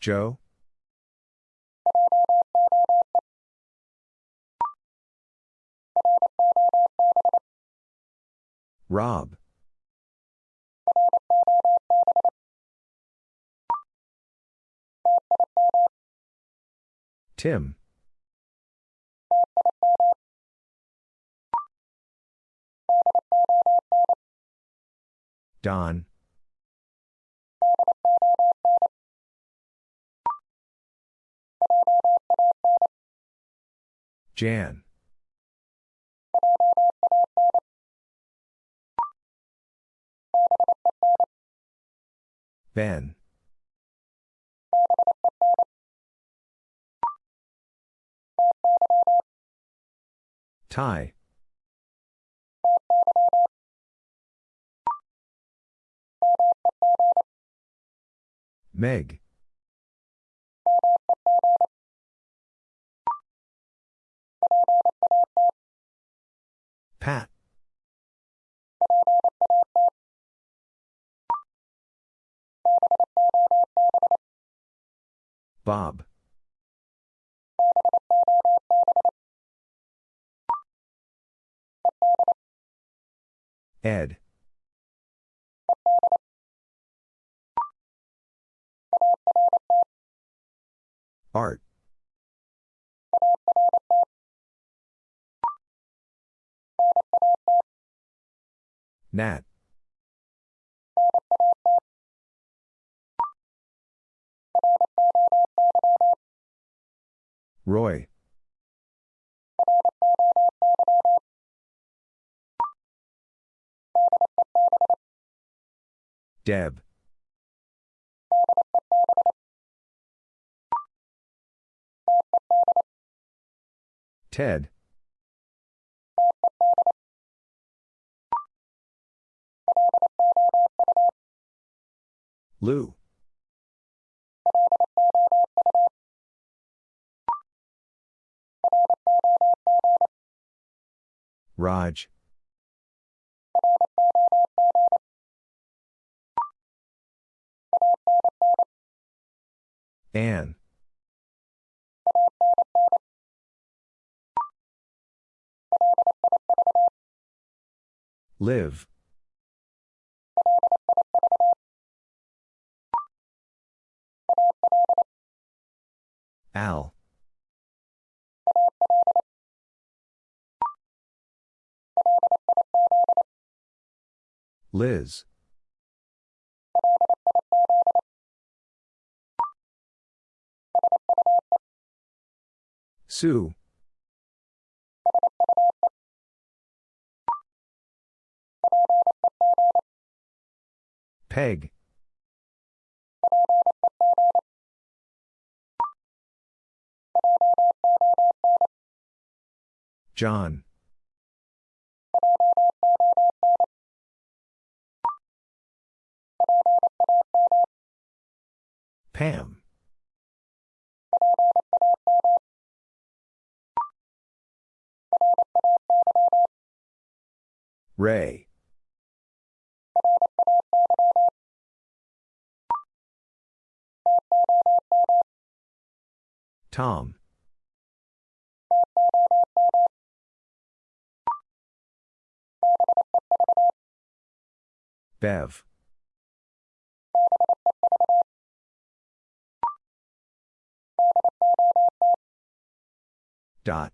Joe? Rob? Tim? Don? Jan? Ben? Ty? Meg? Pat? Bob? Ed? Art? Nat? Roy? Deb? Ted? Lou? Raj? Anne? Liv? Al? Liz? Sue? Peg? John? Pam? Ray? Tom? Bev? Dot?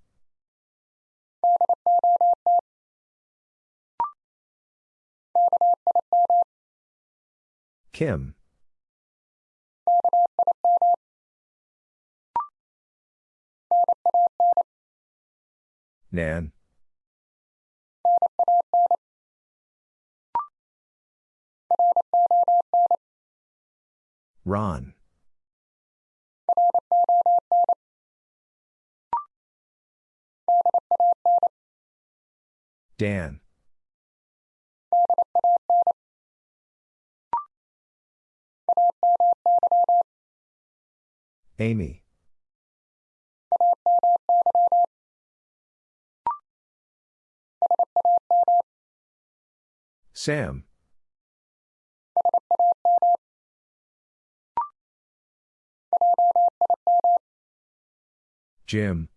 Kim? Nan? Ron? Dan? Amy? Sam? Jim.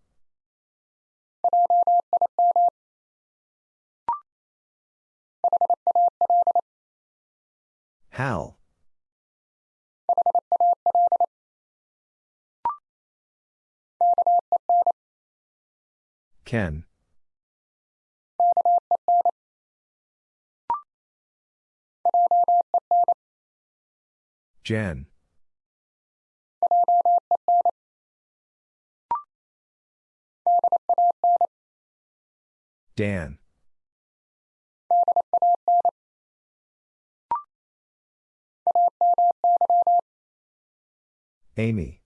Hal. Ken. Jen. Dan. Amy.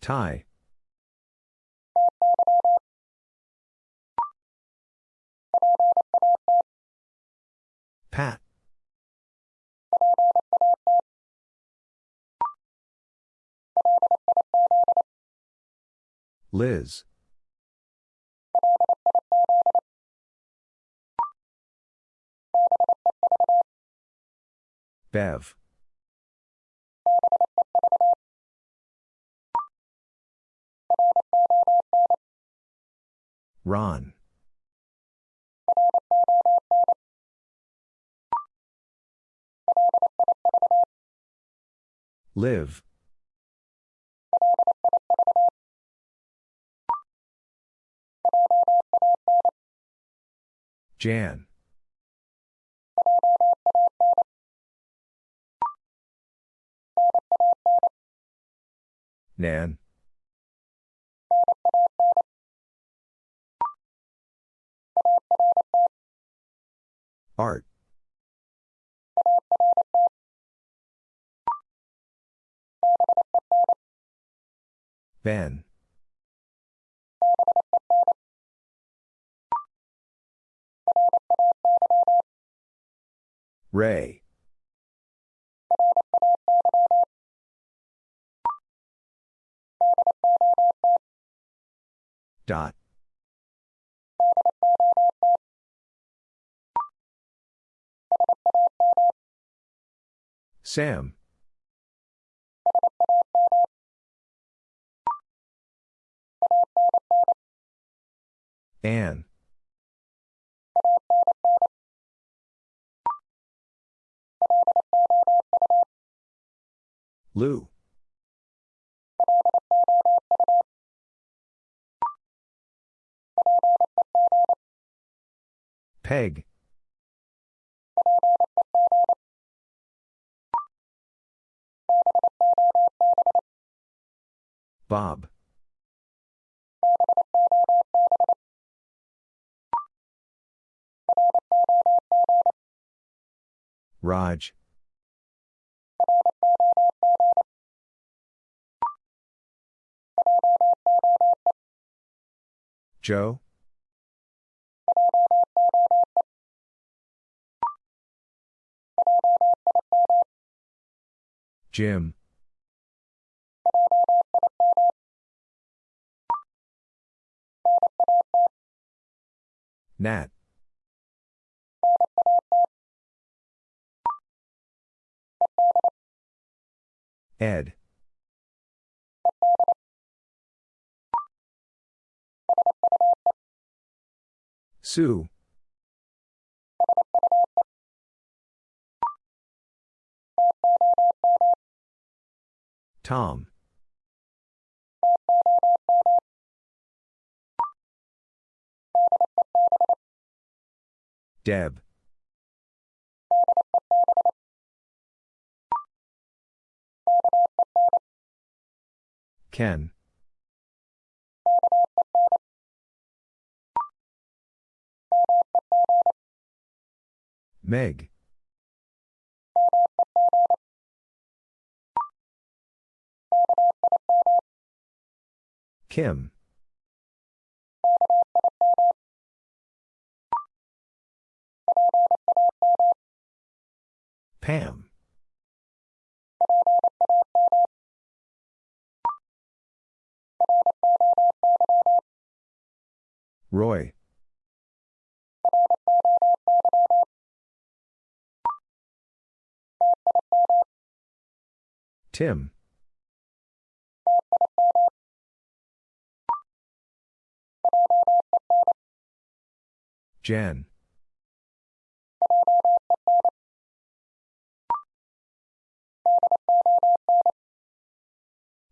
Ty. Pat. Liz. Bev. Ron. Liv. Jan. Nan. Art. Ben. Ray. Dot. Sam. Anne. Lou. Peg. Bob. Raj. Joe. Jim. Nat. Ed. Sue. Tom. Deb. Ken. Meg. Kim. Pam. Roy. Tim. Jan.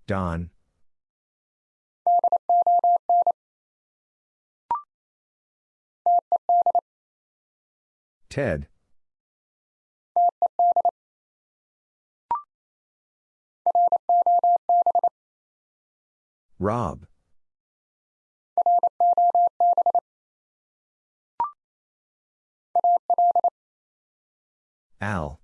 Don. Ted. Rob. Al.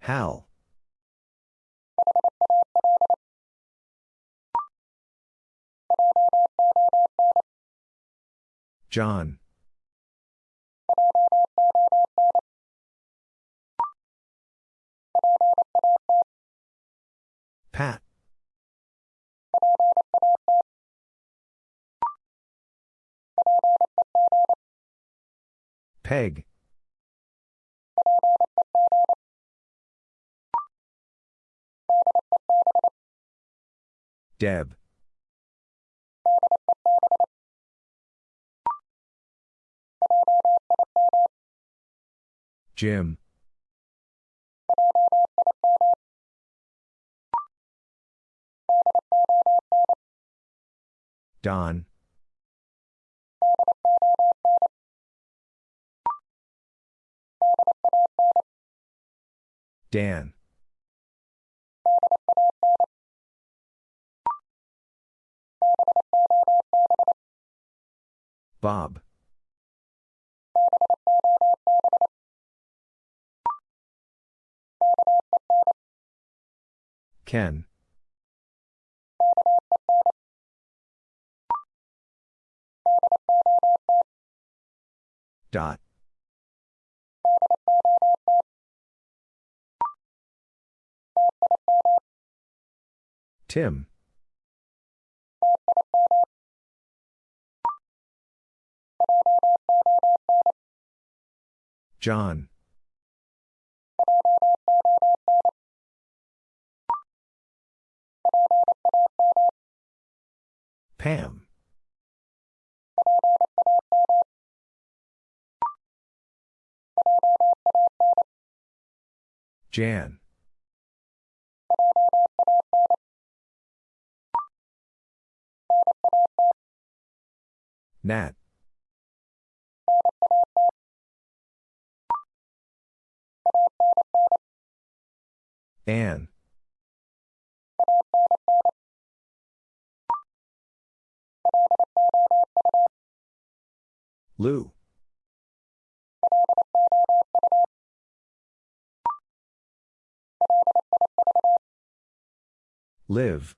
Hal. John. Pat. Peg. Deb. Jim. Don. Dan. Bob. Ken. Dot. Tim. John. Pam. Jan. Nat. Anne. Lou. Liv.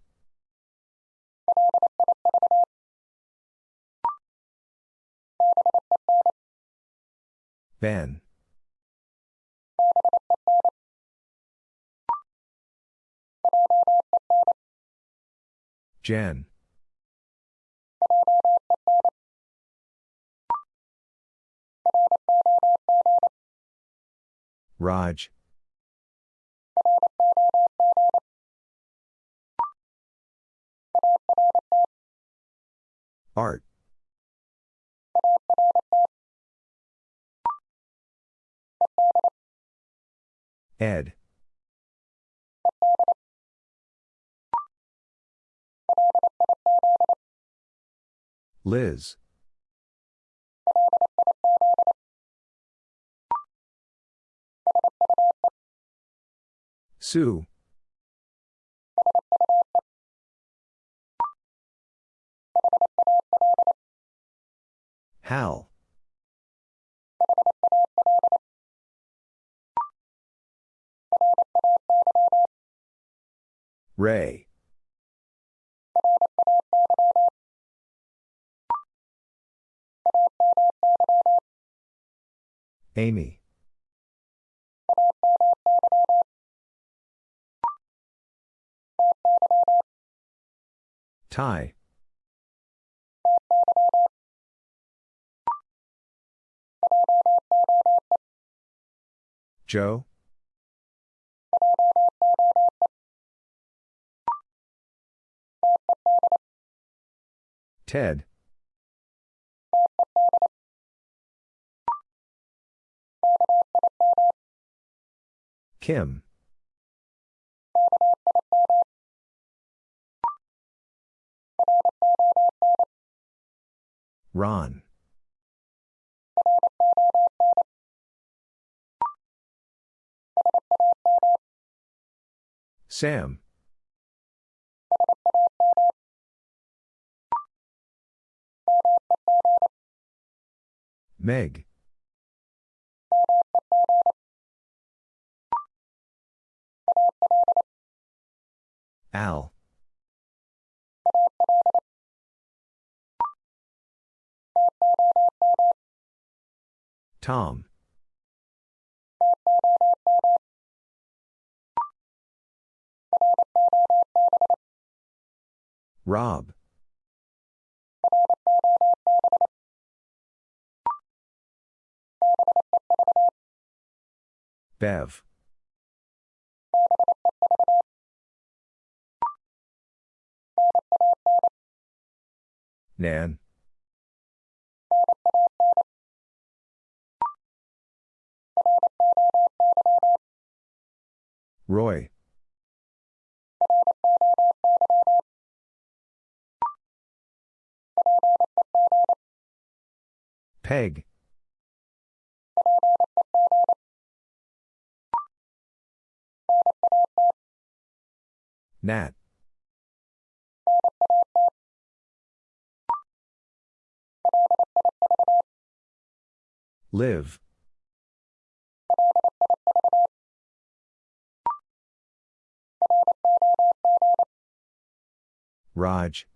Ben. Jen. Raj. Art. Ed. Liz. Sue. Hal. Ray. Amy. Ty. Joe? Ted? Kim? Ron? Sam? Meg? Al? Tom? Rob? Bev? Nan? Roy? Peg? Nat? Liv? Raj?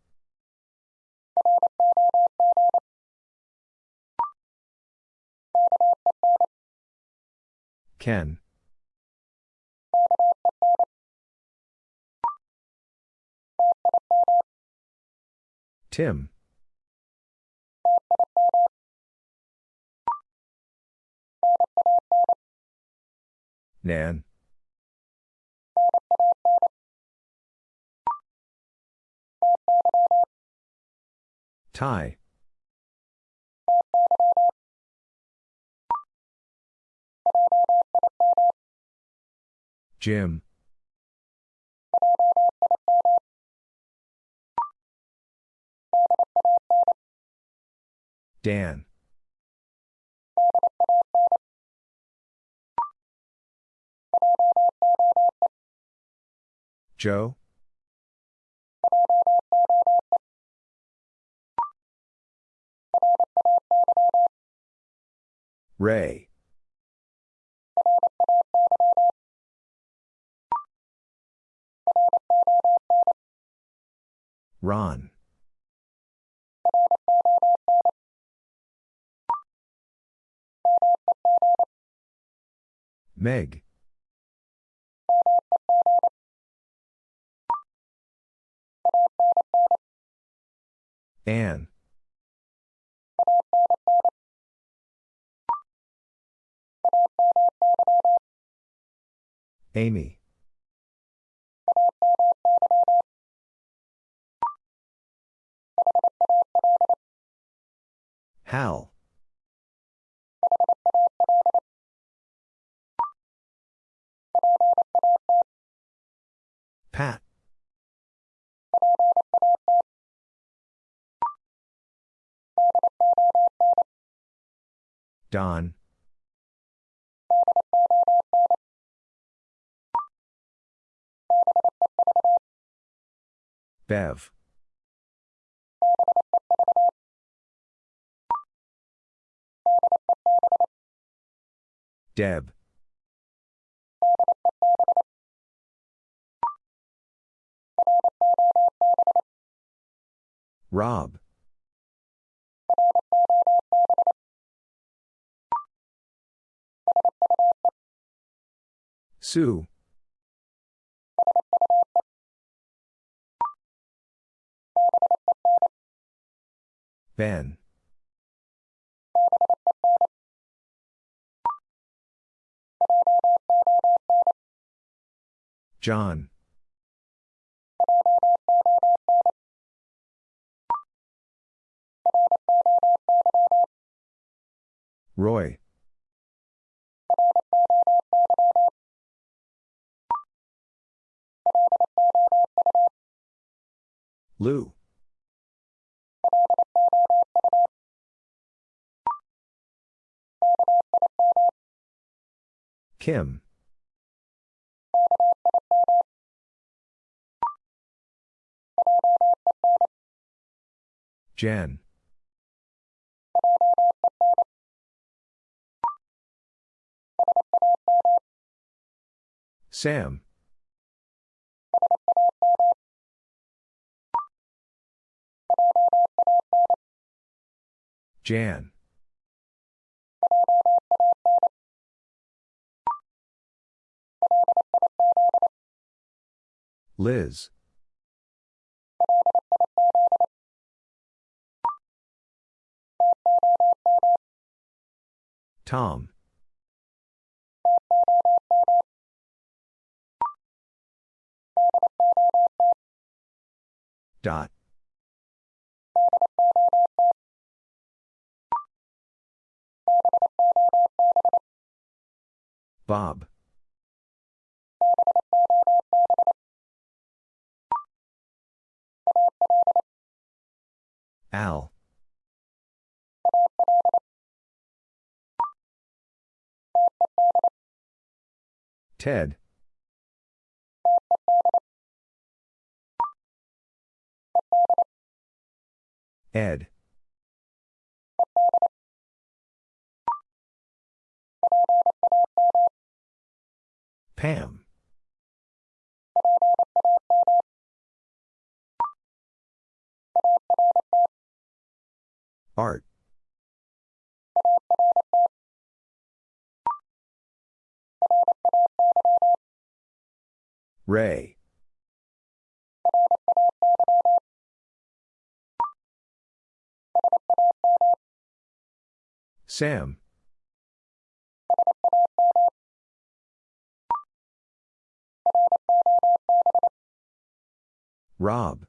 Ken? Tim? Nan? Ty? Jim? Dan? Joe? Ray? Ron? Meg? Anne? Amy? Hal? Pat? Don? Bev? Deb? Rob? Sue? Ben? John. Roy. Lou. Kim. Jan. Sam. Jan. Liz. Tom. Dot. Bob. Al. Ted. Ed. Pam. Art. Ray. Sam. Rob.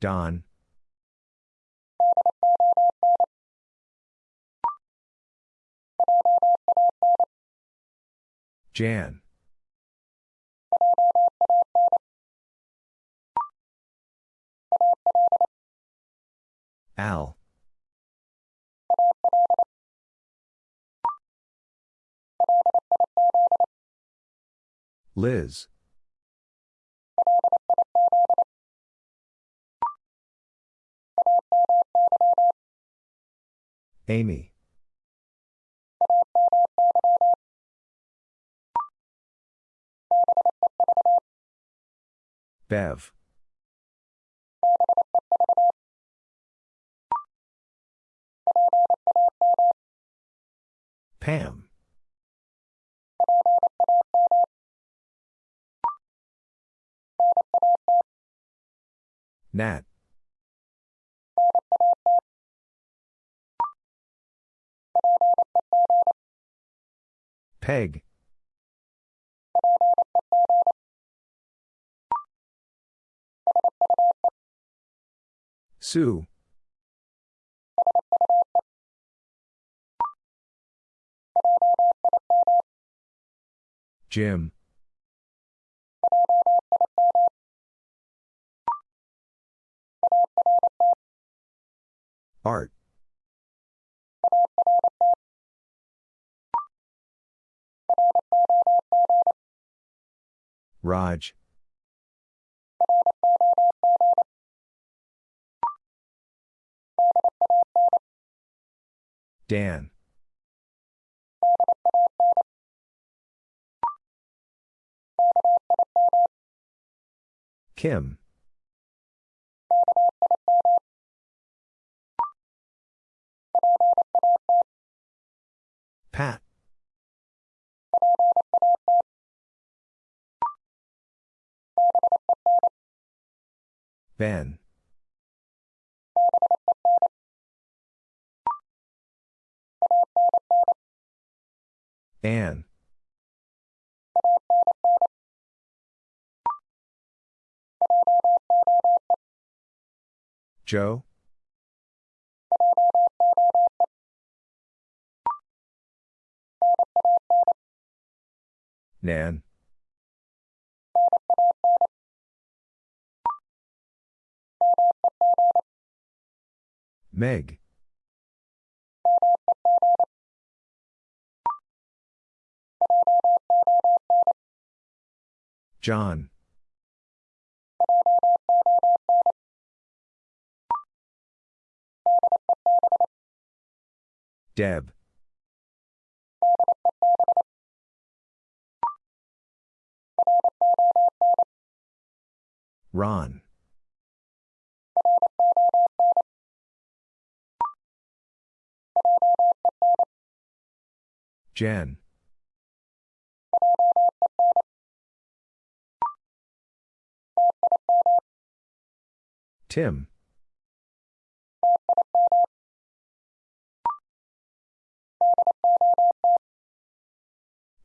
Don. Jan. Al. Liz. Amy. Bev. Pam. Nat. Peg. Sue. Jim. Art. Raj. Dan. Kim. Pat. Ben. Anne. Joe? Nan. Meg. John. Deb. Ron. Jen. Tim.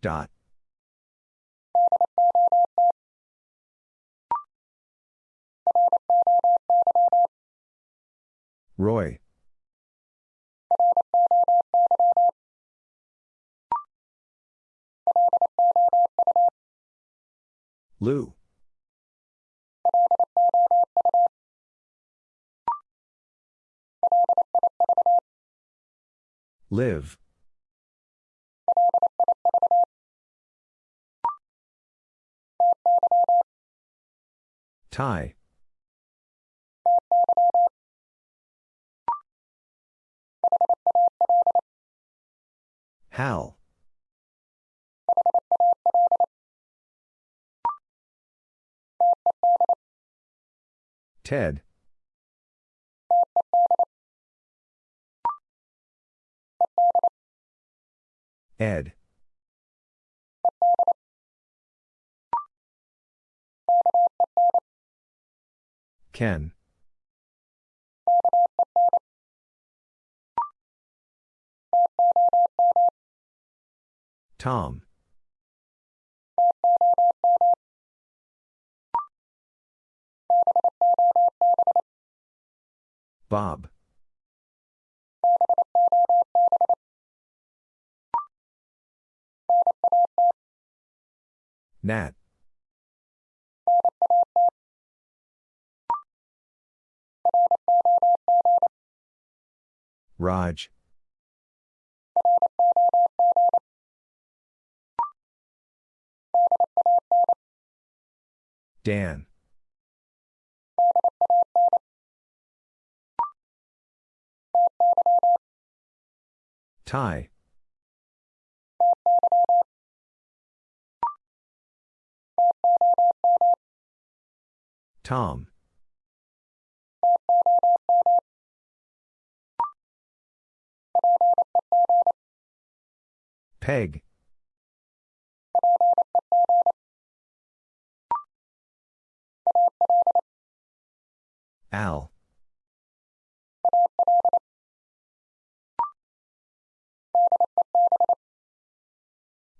Dot. Roy. Lou. Liv. Ty. Hal. Ted. Ed. Ken. Tom. Bob. Nat. Raj. Dan. Ty. Tom. Peg. Al.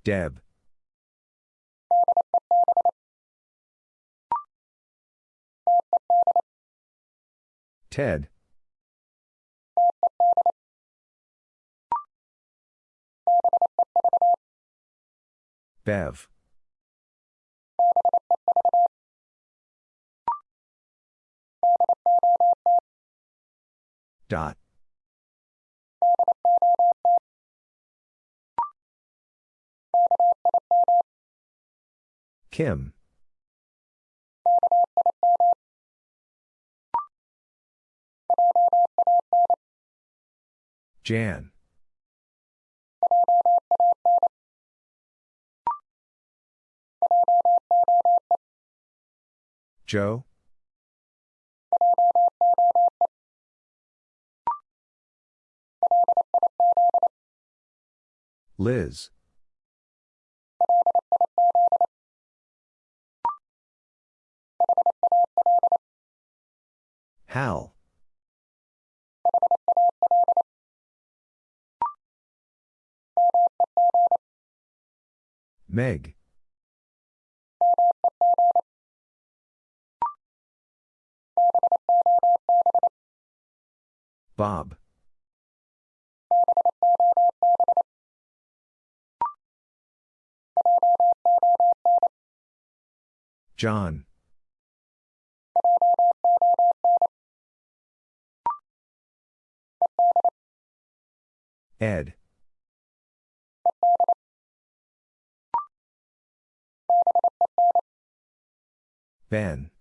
Deb. Ted. Bev. Dot. Kim. Jan. Joe? Liz. Hal. Meg. Bob. John. Ed. Ben.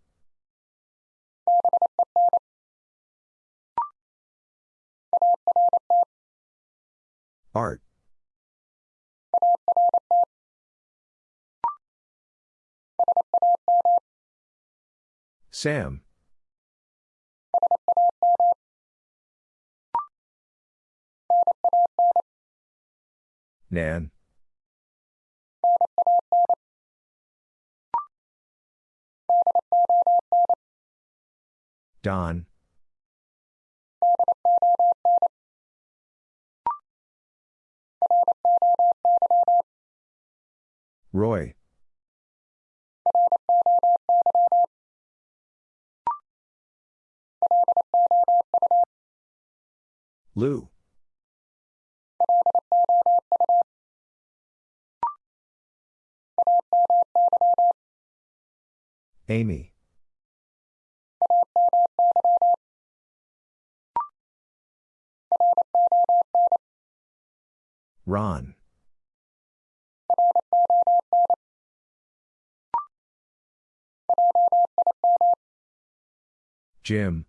Art. Sam. Nan. Don. Roy. Lou. Amy. Ron. Jim.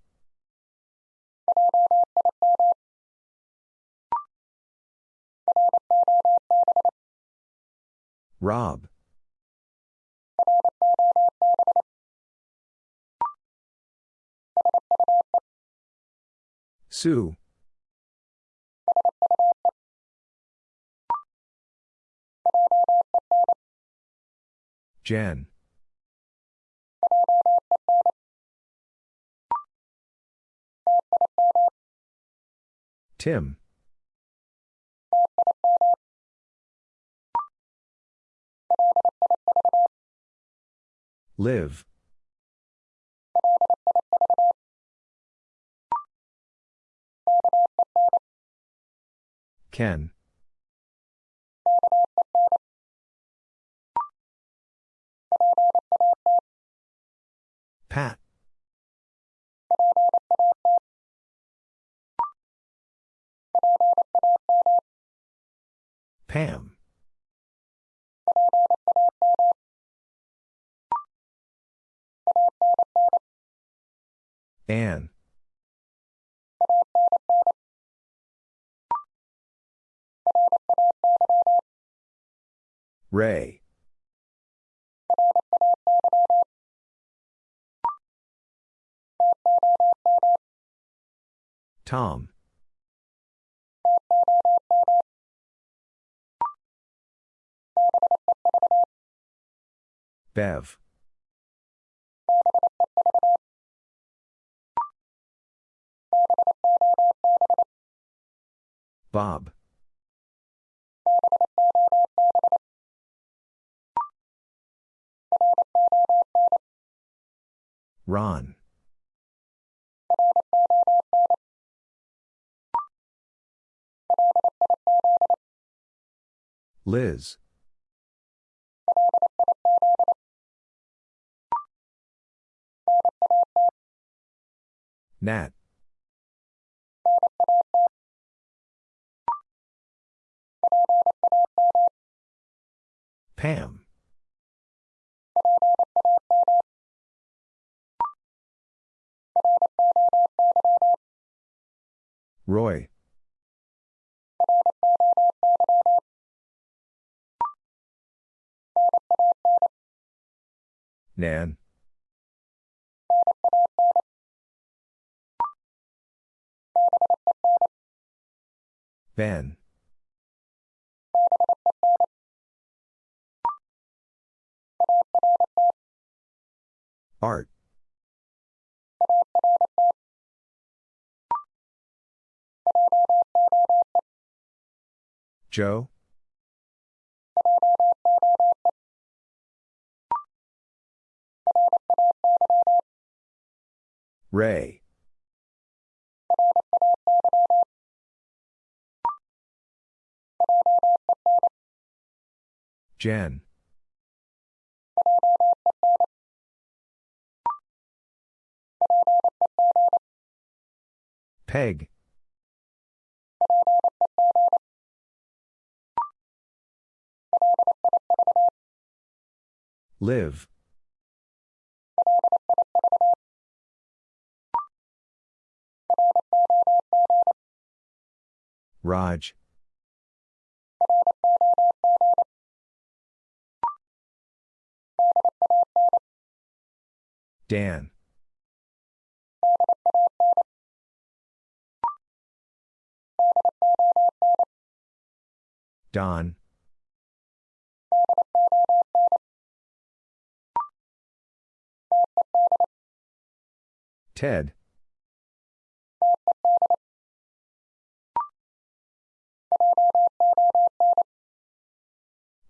Rob. Sue. Jen. Tim. Liv. Ken. Pat. Pam. Anne. Ray. Tom. Bev. Bob. Ron. Liz. Nat. Pam. Roy. Nan. Ben. Art. Joe? Ray. Jen. Peg. Liv. Raj. Dan. Don. Ted.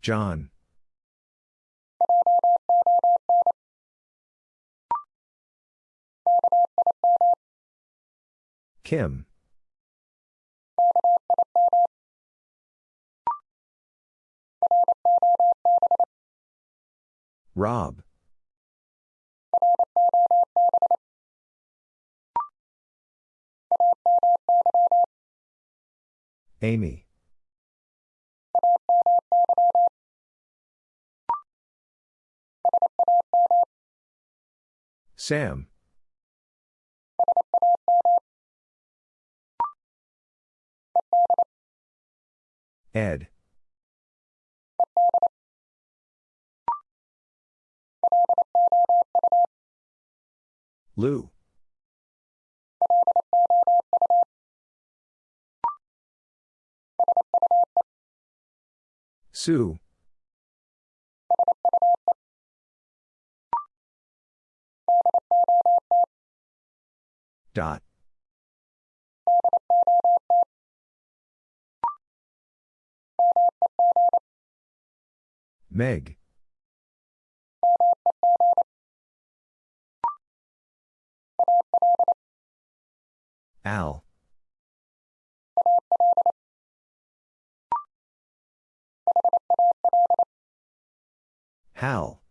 John. Kim. Rob. Amy. Sam. Ed. Lou. Sue. Dot. Meg. Al. Hal.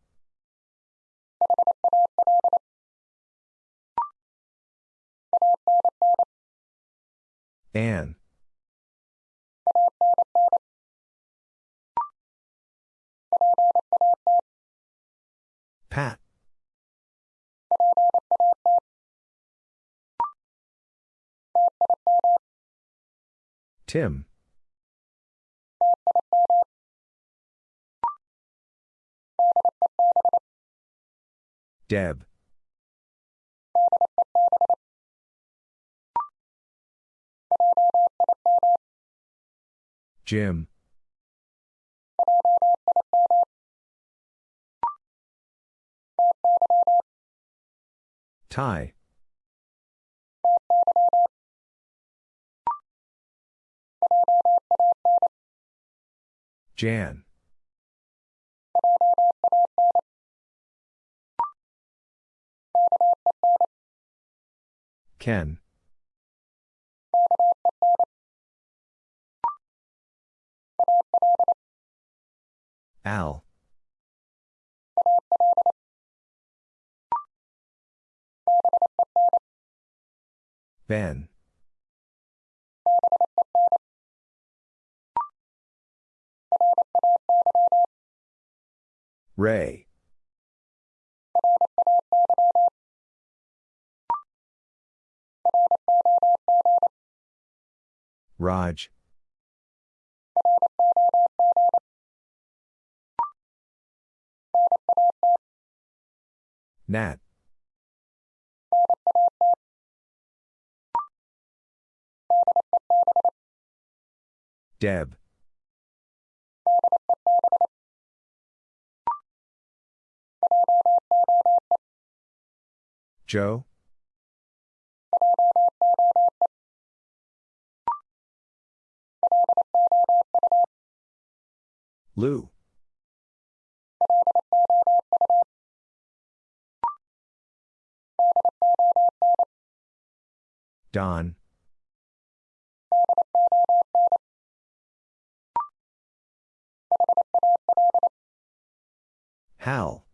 Anne. Pat. Tim. Deb. Jim. Ty. Jan. Ken. Al. Ben. Ray. Raj. Nat. Deb. Joe. Lou. Don. Hal.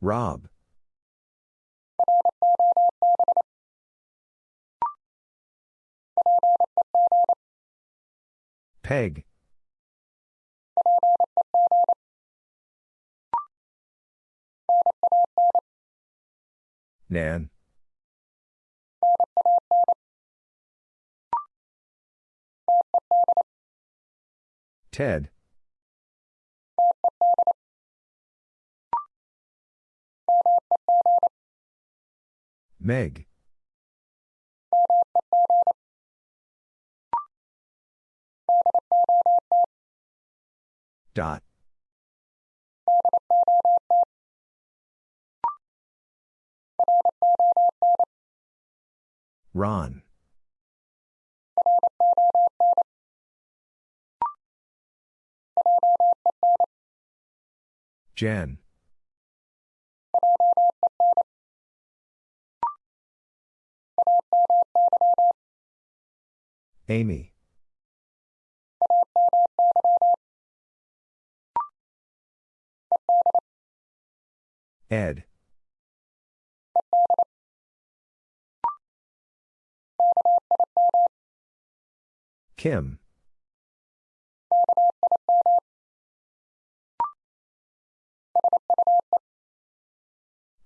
Rob. Peg. Nan. Ted. Meg. Dot. Ron. Jen. Amy. Ed. Kim.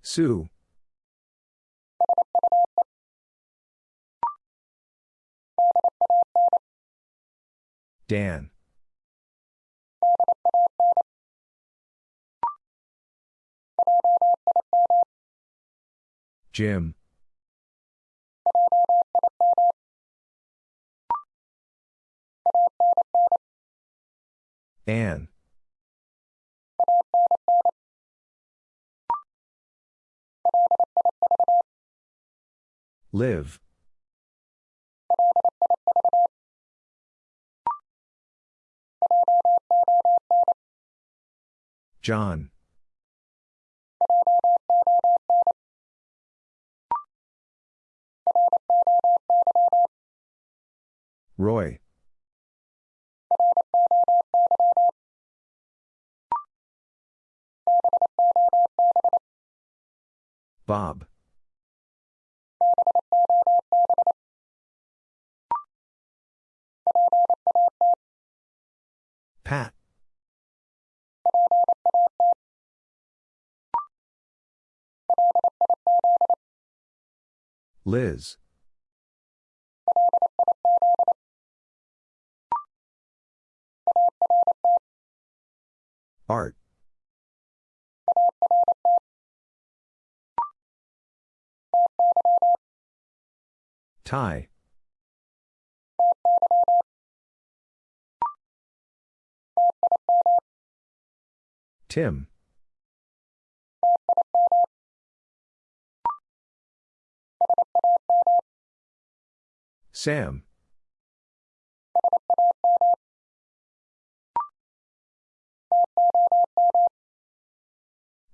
Sue. Dan. Jim. Anne. Liv. John. Roy. Bob. Pat. Liz. Art. Ty. Tim. Sam.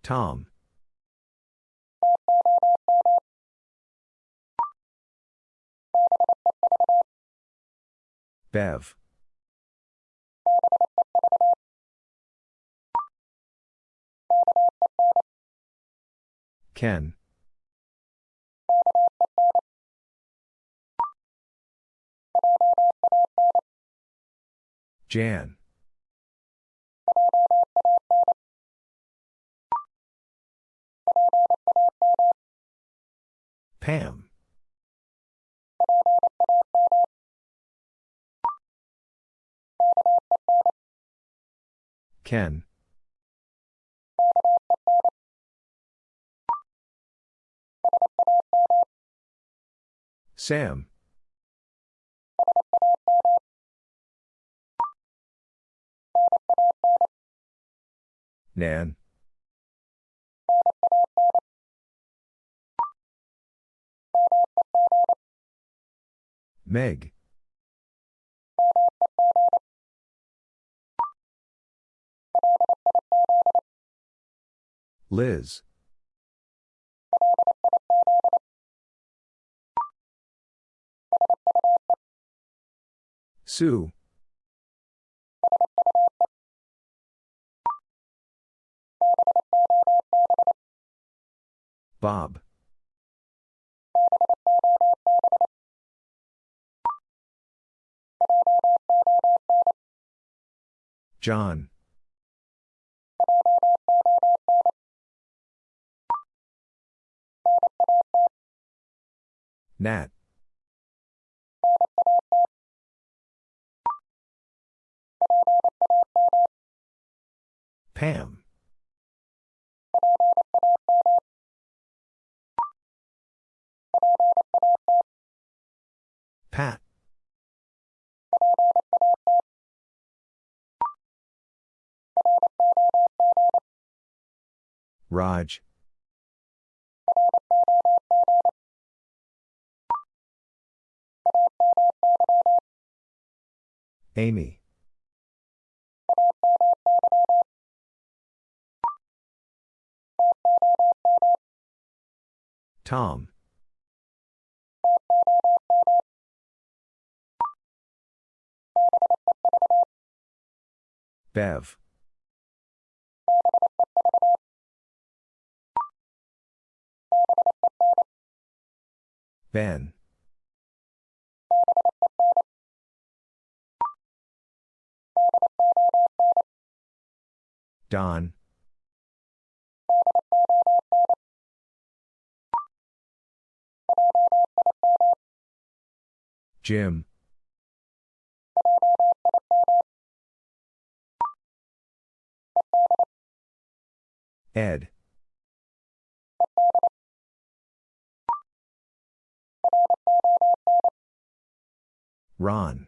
Tom. Bev. Ken. Jan. Pam. Ken. Sam. Nan. Meg. Liz. Sue. Bob. John. Nat. Pam. Pat. Raj. Amy. Tom. Bev. Ben. Don. Jim. Ed. Ron.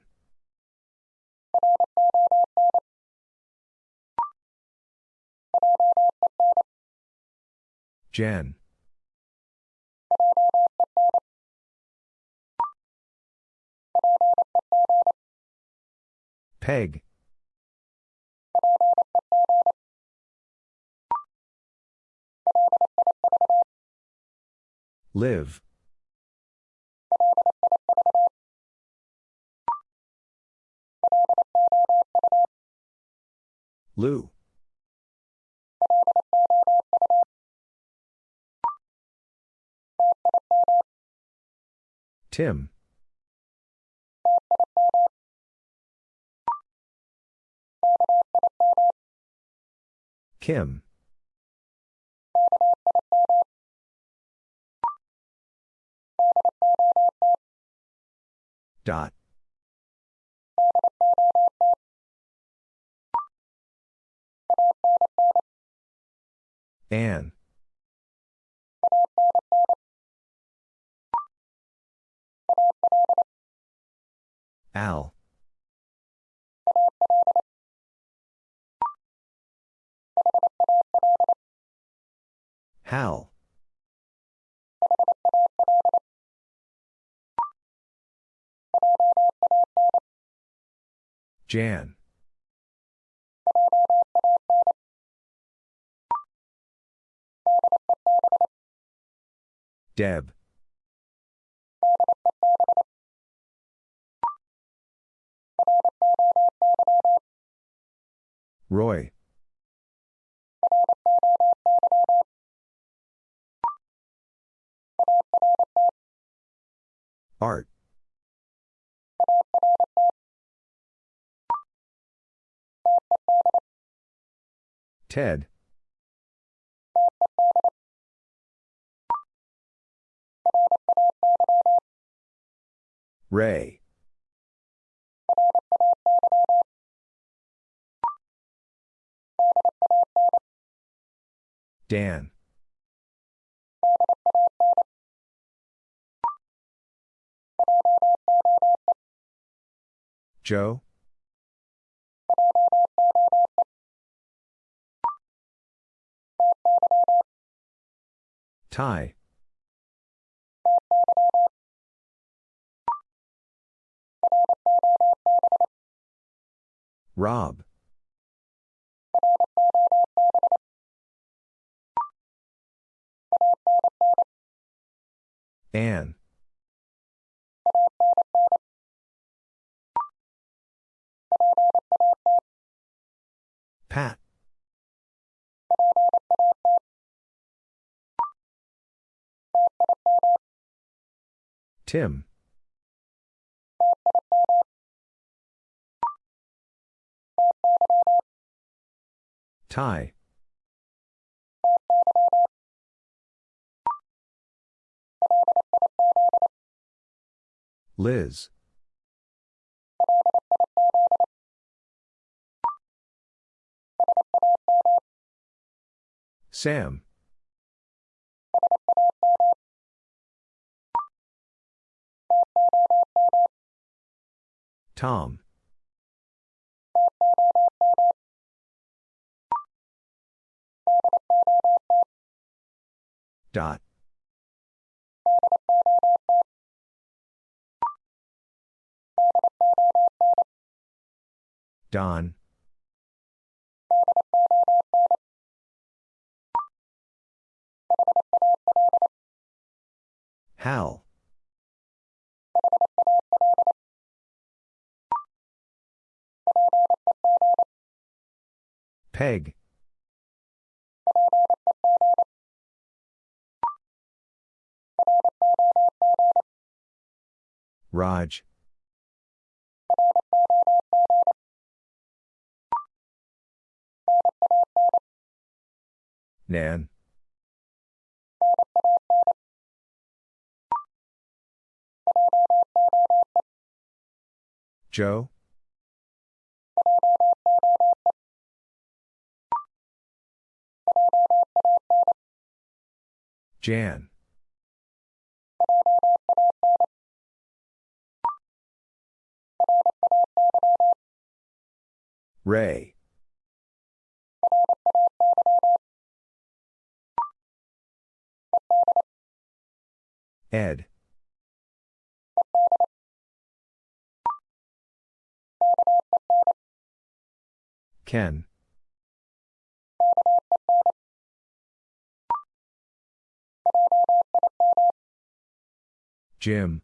Jen. Peg. Liv. Lou. Tim. Kim. Dot. Anne. Al. Hal. Jan. Deb. Roy. Art. Ted. Ray. Dan. Joe. Ty. Rob. Anne. Pat. Tim. Ty. Liz. Sam. Tom. Dot. Don. Hal. Peg. Raj. Nan. Joe. Jan. Ray. Ed. Ken. Jim.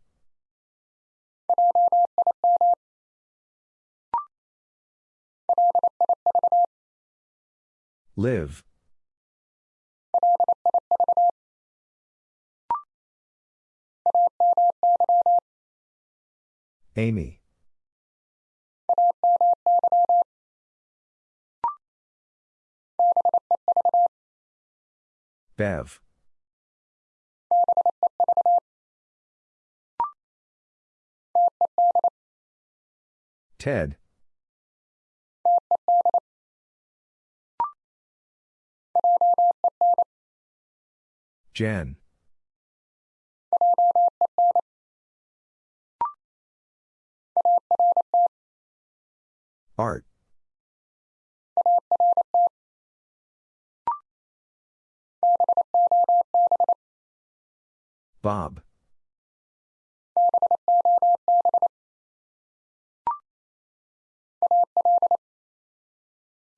Liv. Amy. Bev. Ted. Jen. Art. Bob.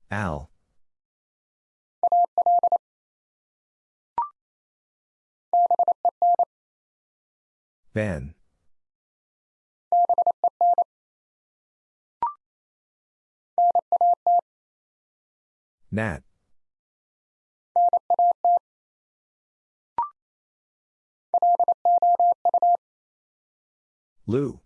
Al. Ben. Nat. Lou.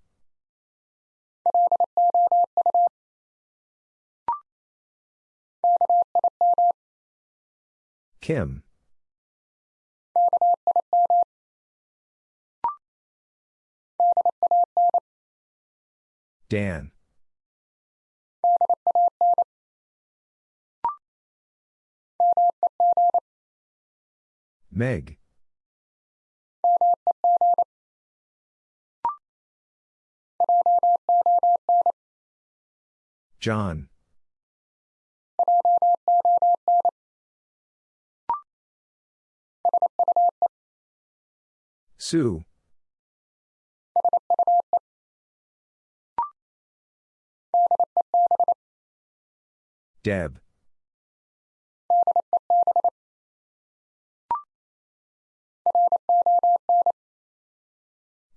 Kim. Dan. Meg. John. Sue. Deb.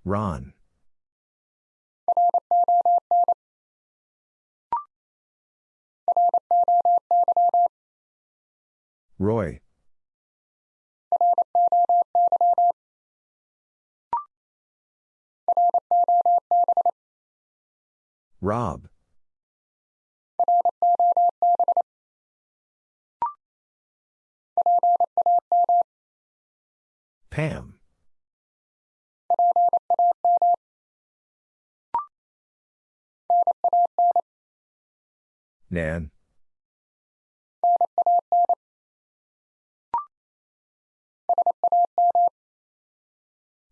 Ron. Roy. Rob. Pam. Nan.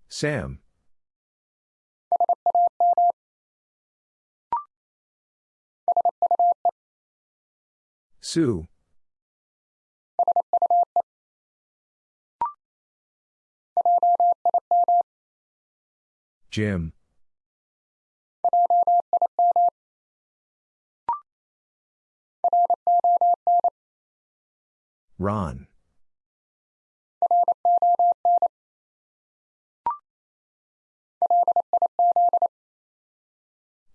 Sam. Sue. Jim. Ron.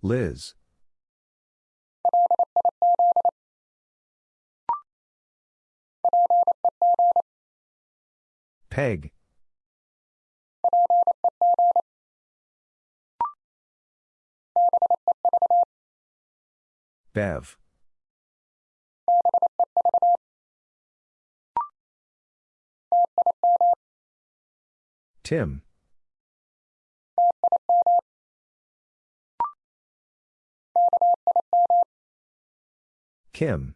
Liz. Peg. Bev. Tim. Kim.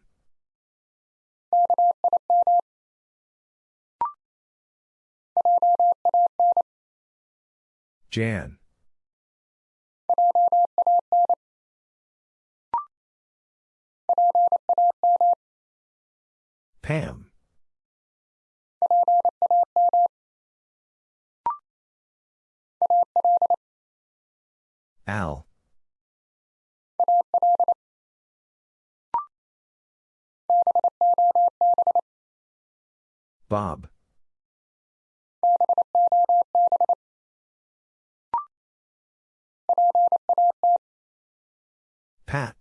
Jan. Pam. Al. Bob. Pat.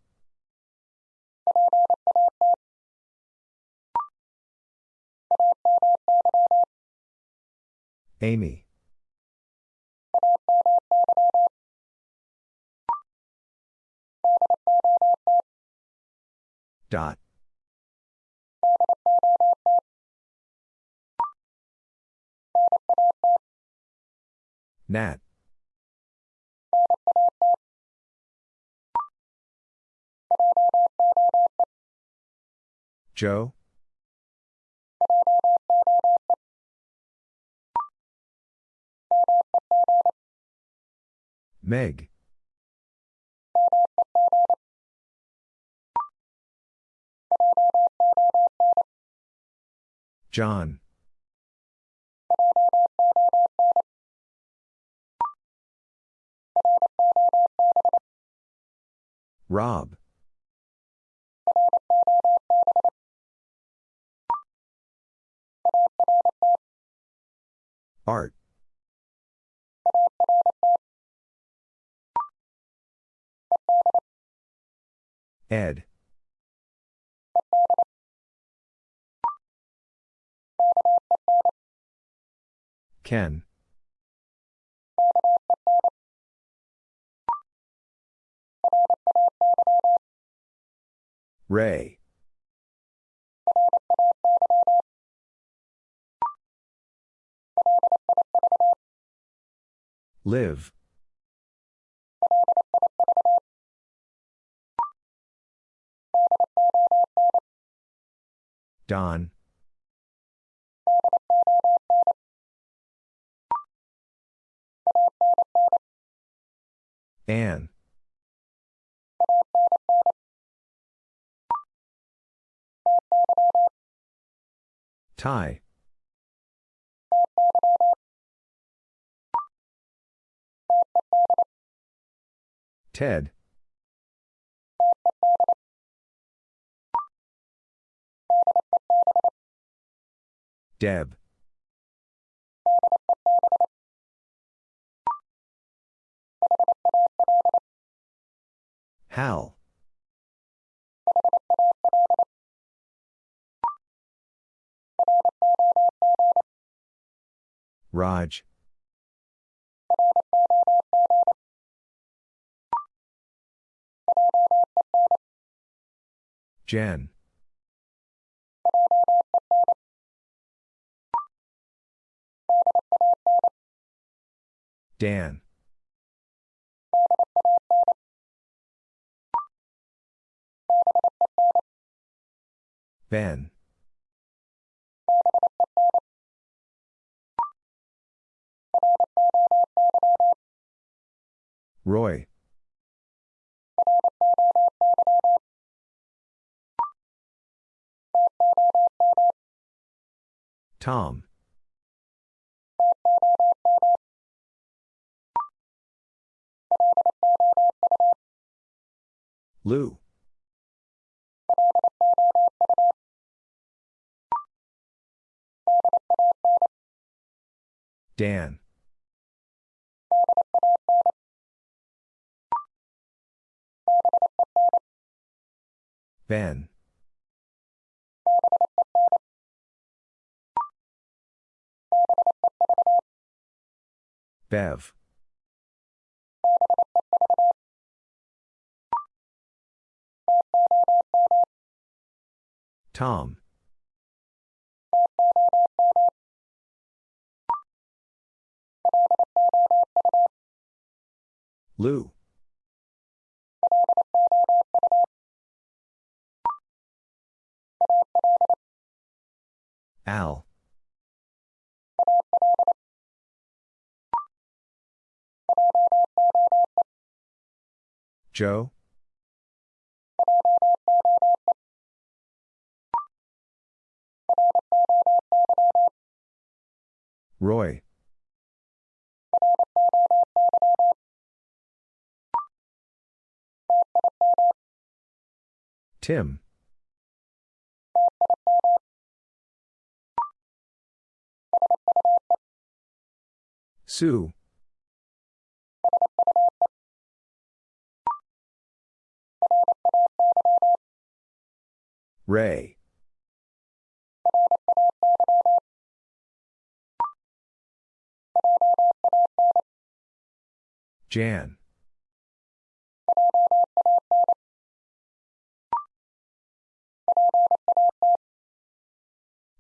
Amy. Dot. Nat. Joe. Meg. John. Rob. Art. Ed. Ken. Ray. Liv. Don. Anne. Ty. Ted. Deb. Hal. Raj. Jen. Dan. Ben. Roy. Tom. Lou. Dan. Ben. Bev. Tom. Lou. Al. Joe. Roy. Tim. Sue. Ray. Jan.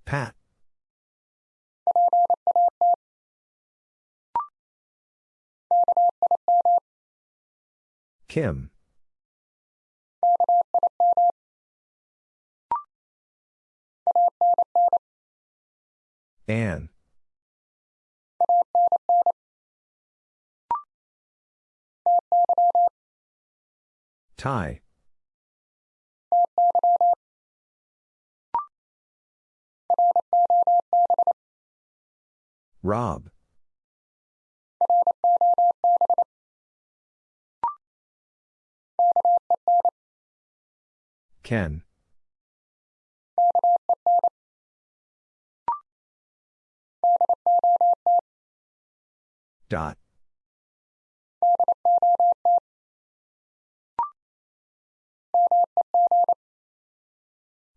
Pat. Kim. Anne. Ty. Rob. Ken. Dot.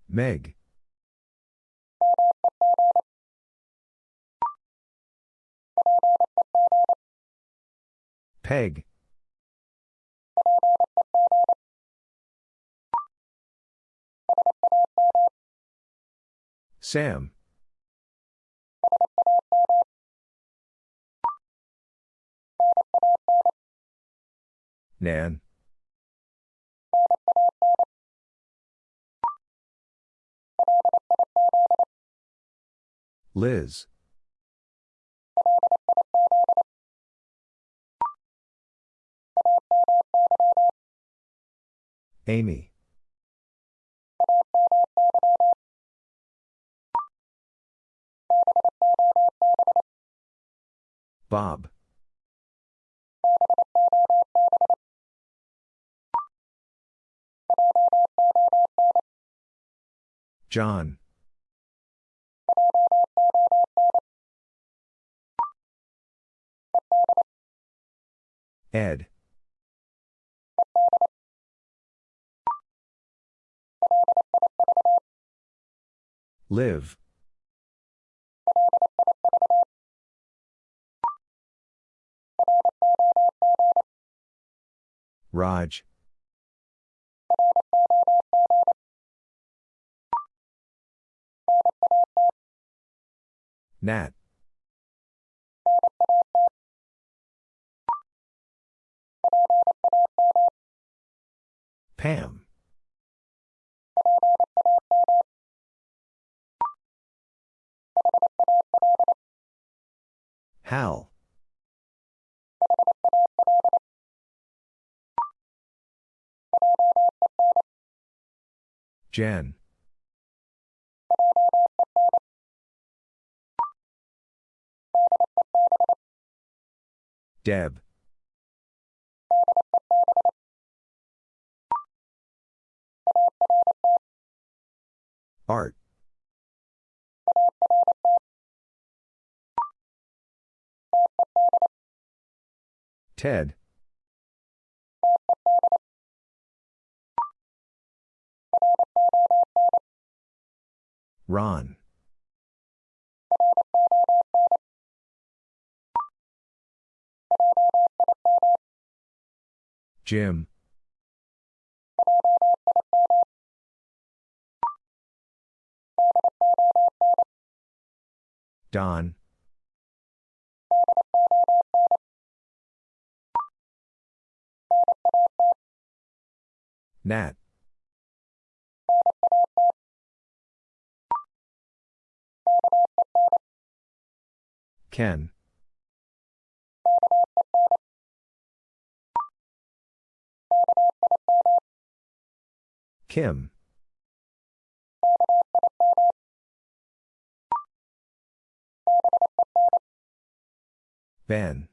Meg. Peg. Sam. Nan. Liz. Amy. Bob. John. Ed. Liv. Raj. Nat. Pam. Hal. Jen. Deb. Art. Ted. Ron. Jim. Don. Nat. Ken. Kim. Ben.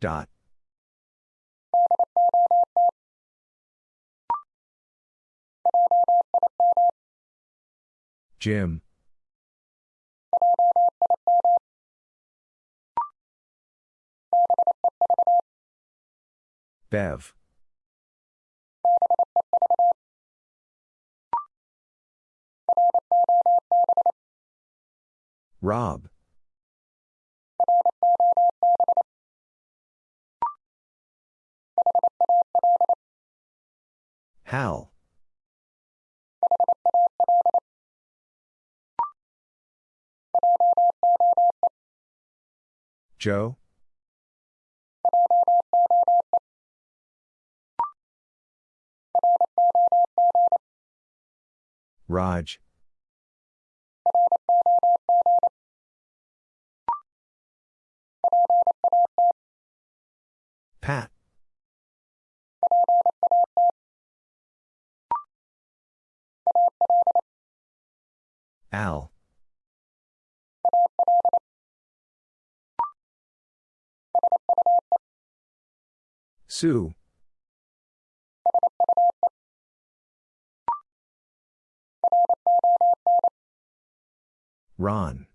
Dot. Jim. Bev. Rob. Hal. Joe. Raj. Pat. Al. Sue. Ron.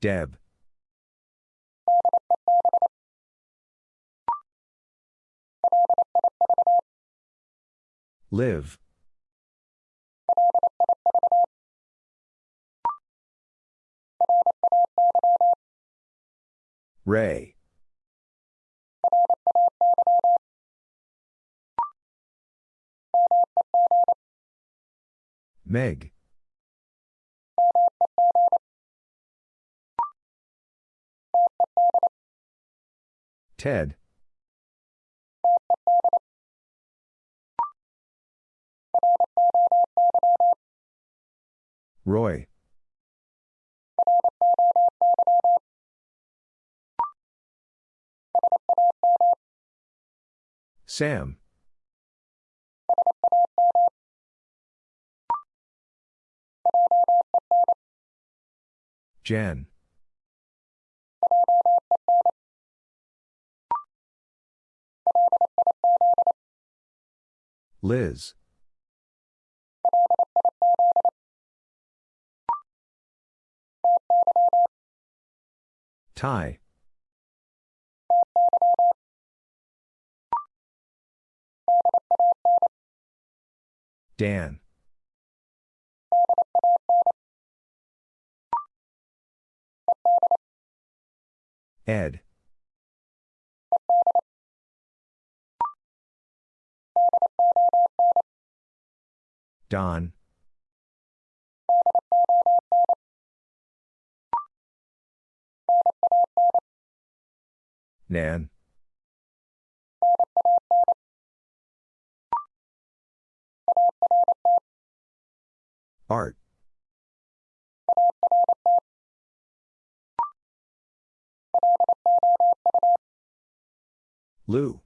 Deb. Liv. Ray. Meg. Ted. Roy. Sam. Jen. Liz. Ty. Dan. Ed. Don. Nan. Art. Lou.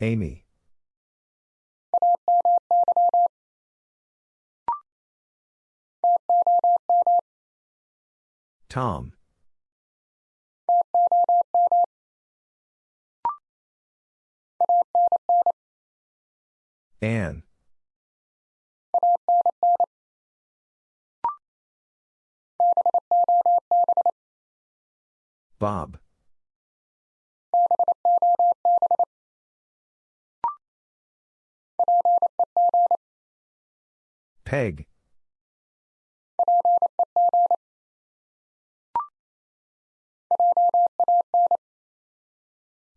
Amy. Tom. Anne. Bob. Peg.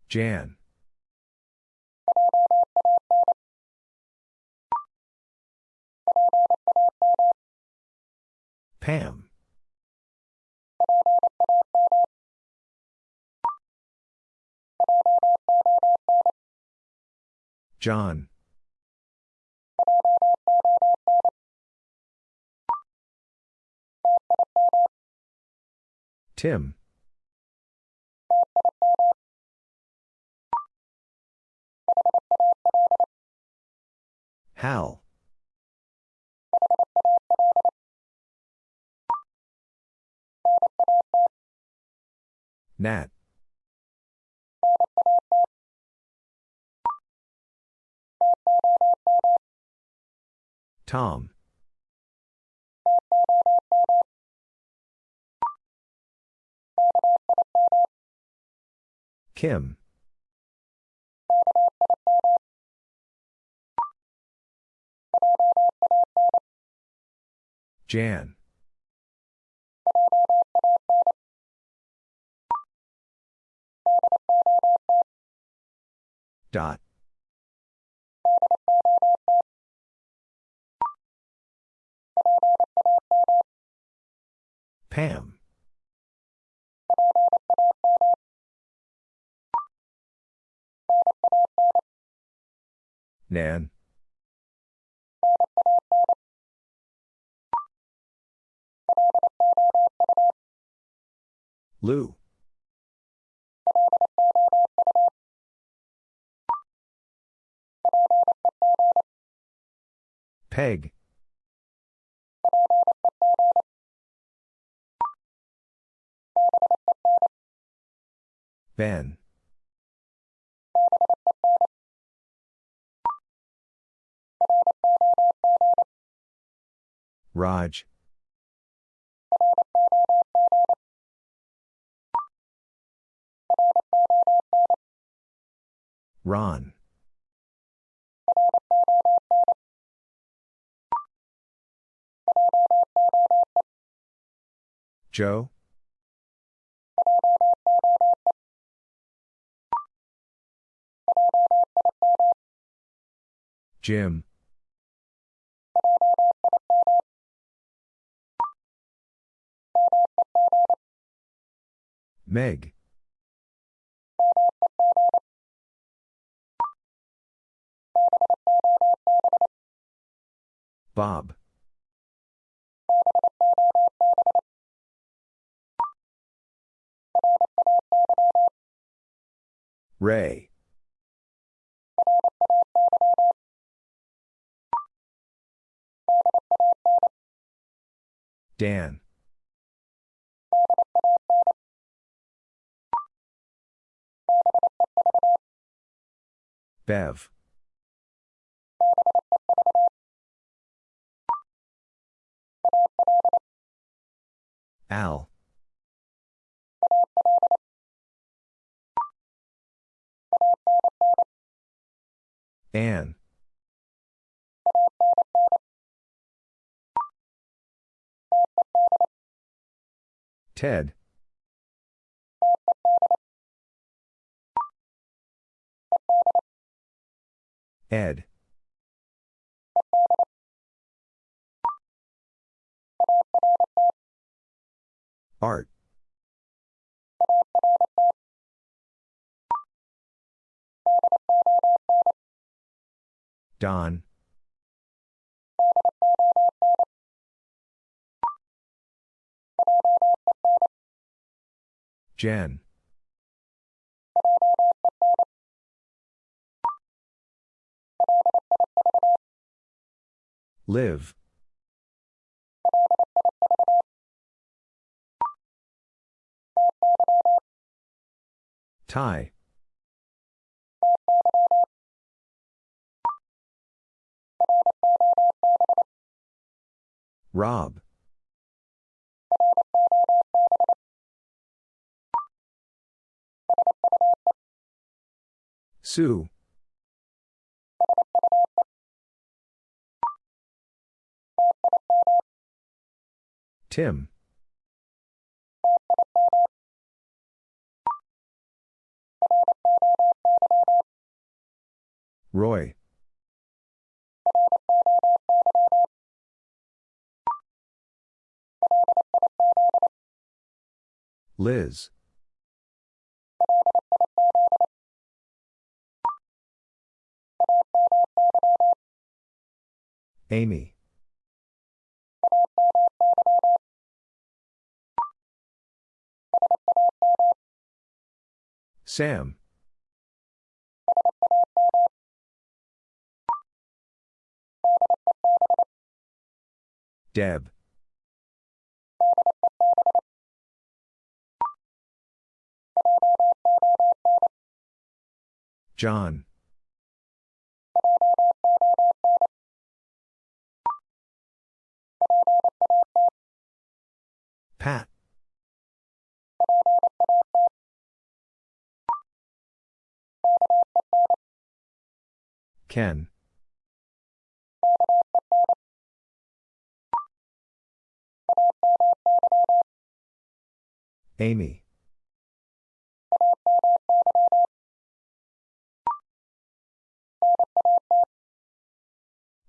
Jan. Pam. John. Tim. Hal. Nat. Tom. Kim. Jan. Dot. Pam. Nan. Lou. Peg. Ben. Raj. Ron. Joe. Jim. Meg. Bob. Ray. Dan. Bev. Al. Ann. Ted. Ed. Art. Don. Jen. Liv. Ty. Rob. Sue. Tim. Roy. Liz. Amy. Sam. Deb. John. Pat. Ken. Amy.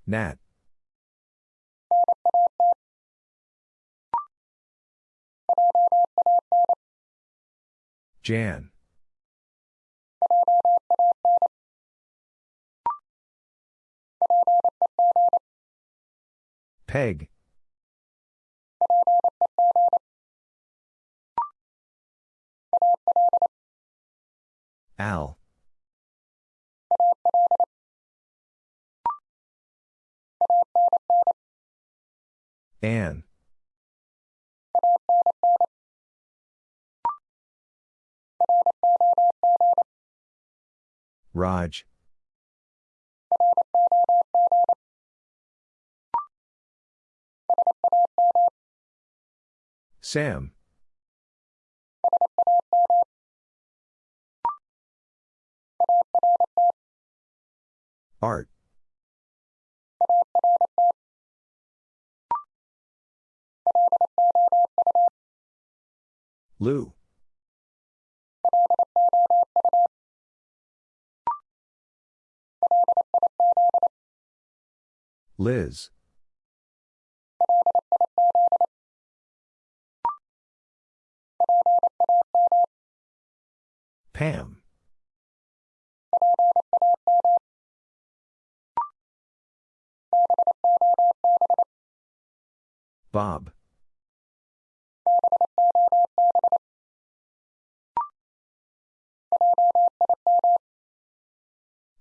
Nat. Jan. Peg. Al. Ann. Raj. Sam. Art. Lou. Liz. Pam. Bob.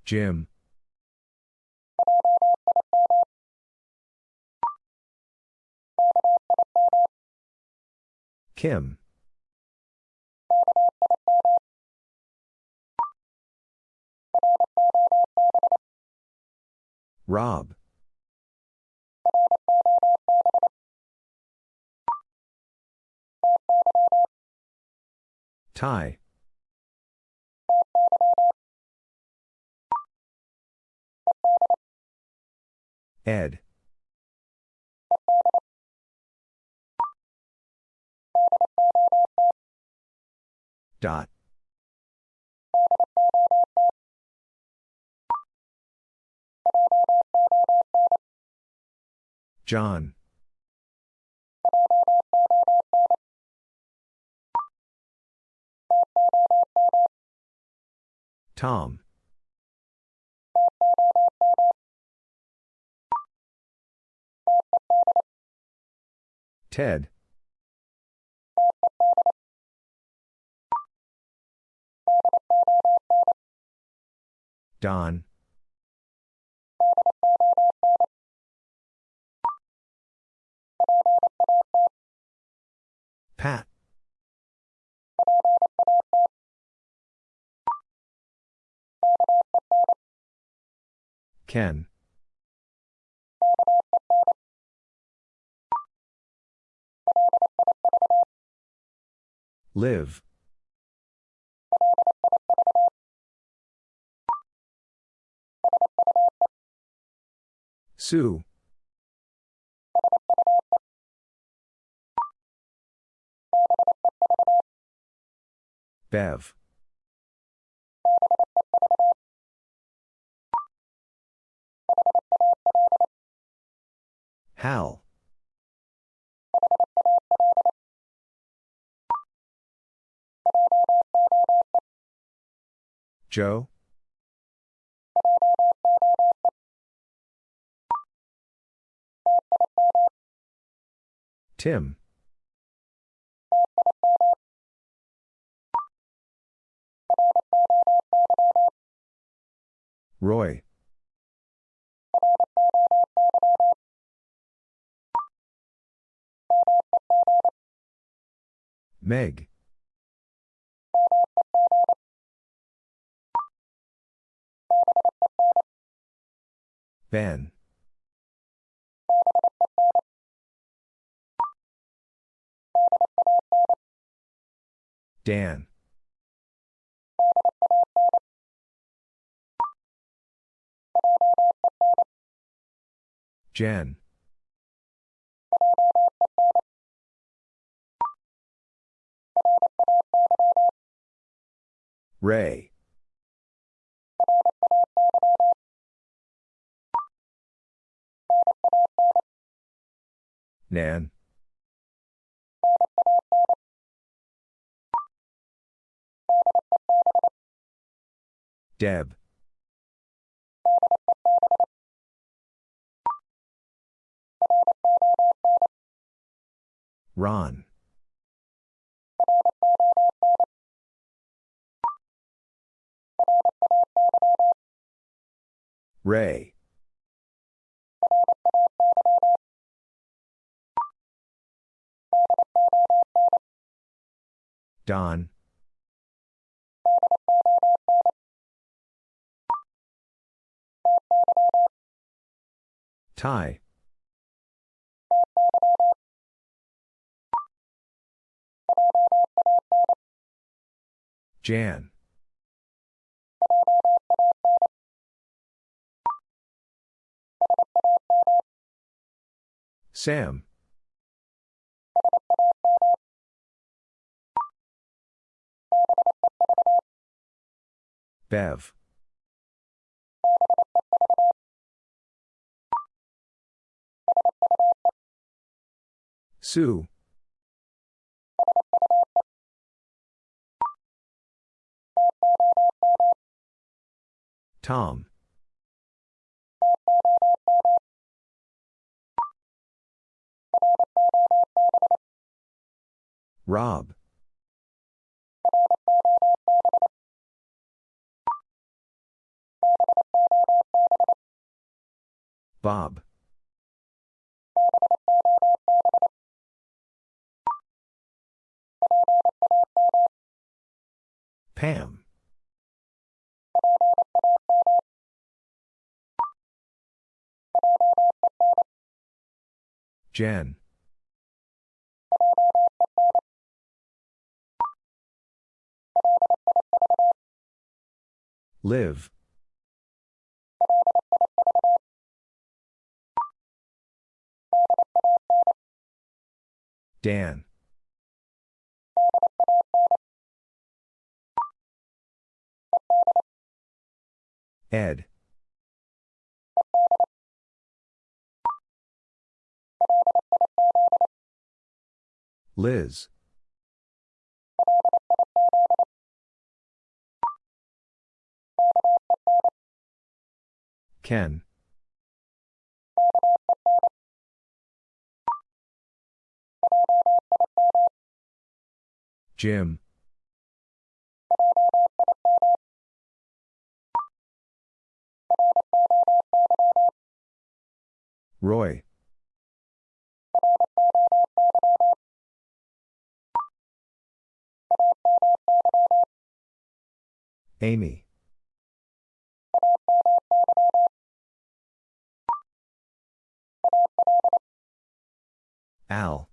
Jim. Kim. Rob. Ty. Ed. Dot. John. Tom. Ted. Don. Pat. Ken. Liv. Sue. Bev. Hal. Joe. Tim. Roy. Meg. Ben. Dan. Jen. Ray. Nan. Deb. Ron. Ray. Don. Ty. Jan. Sam. Bev. Sue. Tom. Rob. Bob. Pam. Jan. Liv. Dan. Ed. Liz. Ken. Jim. Roy. Amy. Al.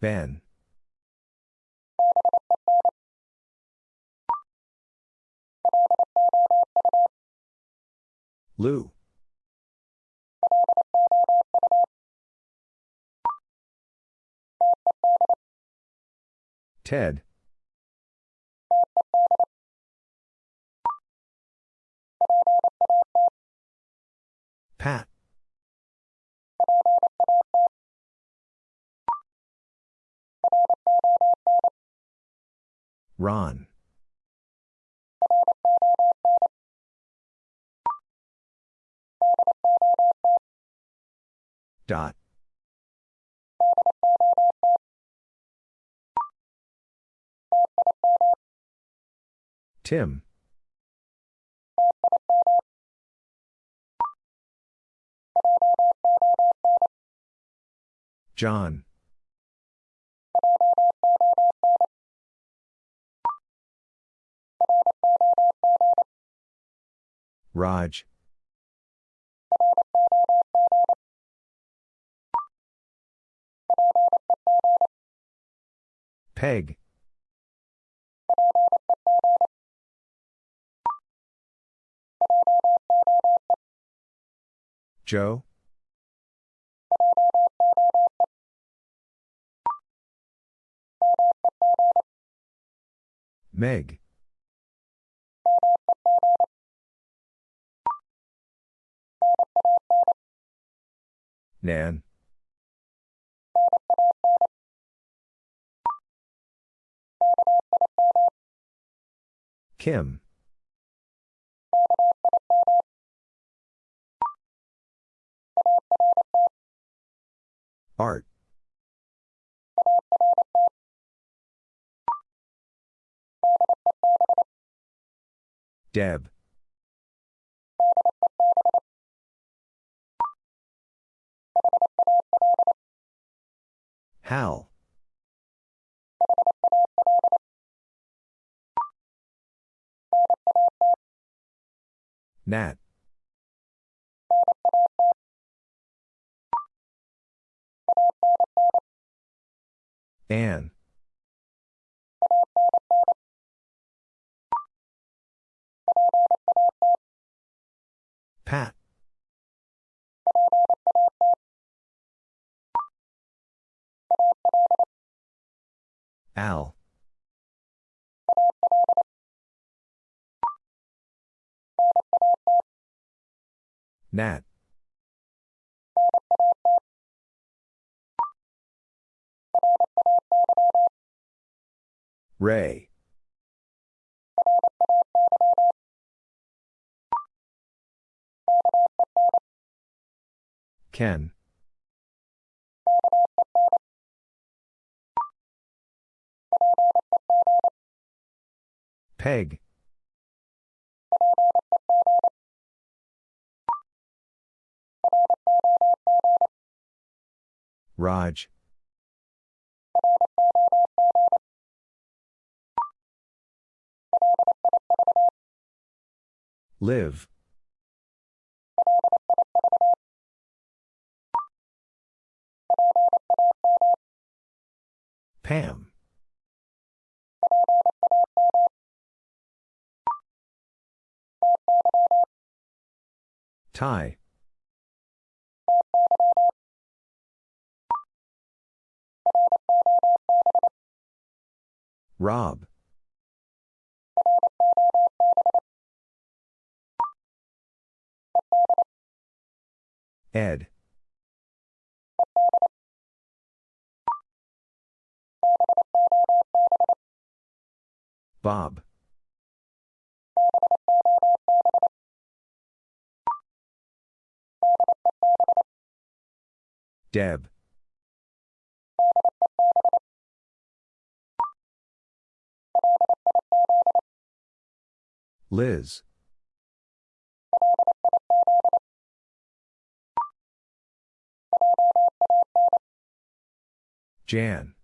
Ben. Lou. Ted. Pat. Ron. Dot. Tim. John. Raj. Peg. Joe. Meg. Nan. Kim. Art. Deb. Hal. Nat. Anne. Pat. Al. Nat. Ray. Ken. Peg. Raj. Liv. Pam. Ty. Rob. Ed. Bob. Deb. Liz. Jan.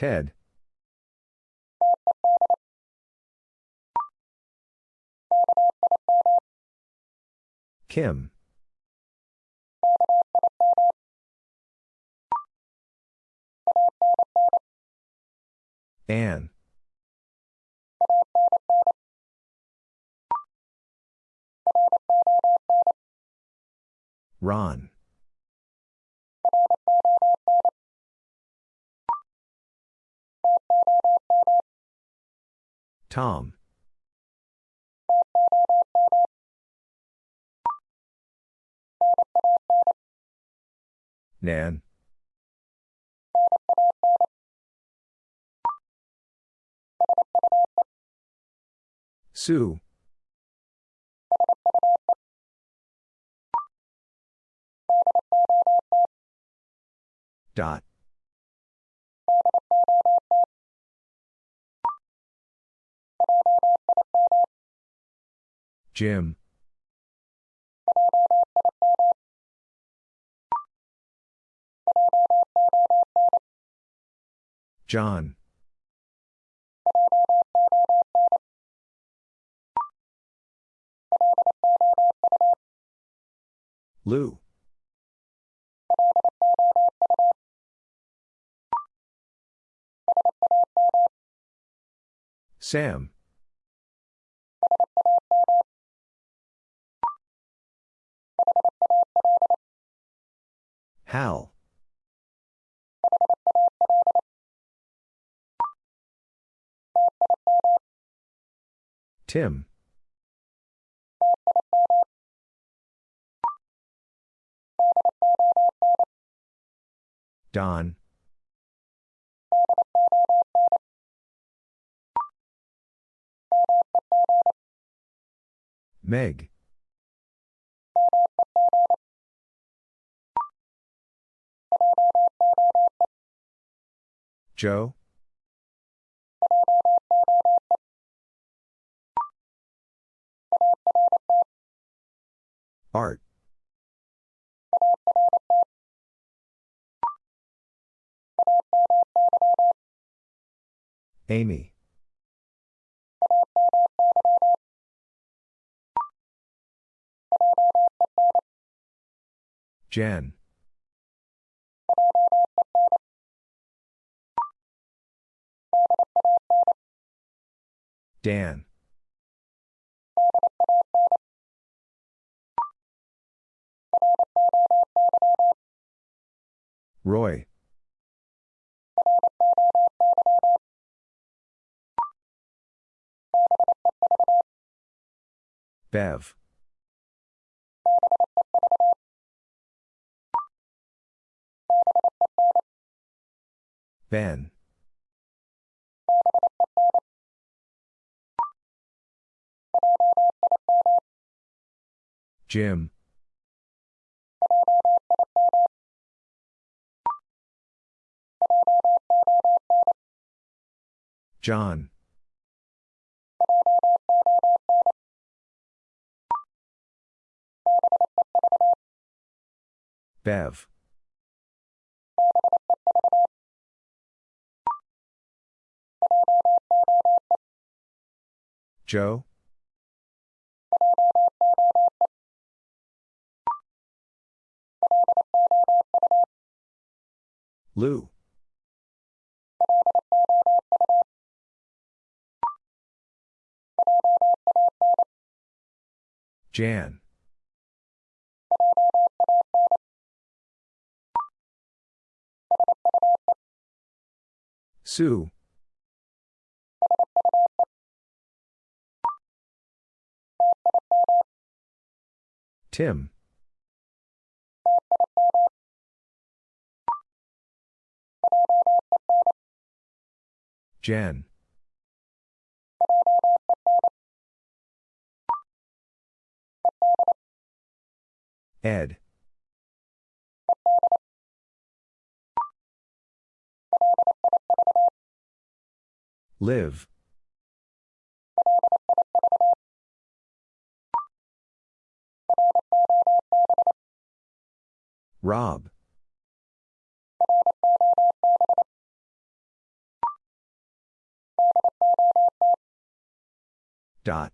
Ted. Kim. Anne. Ron. Tom. Nan. Sue. Dot. Jim. John. Lou. Sam. Hal. Tim. Don. Meg. Joe. Art. Amy. Jen. Dan. Roy. Bev. Ben. Jim. John. Bev. Joe. Lou. Jan. Sue. Tim. Jan. Ed. Liv. Rob. Dot.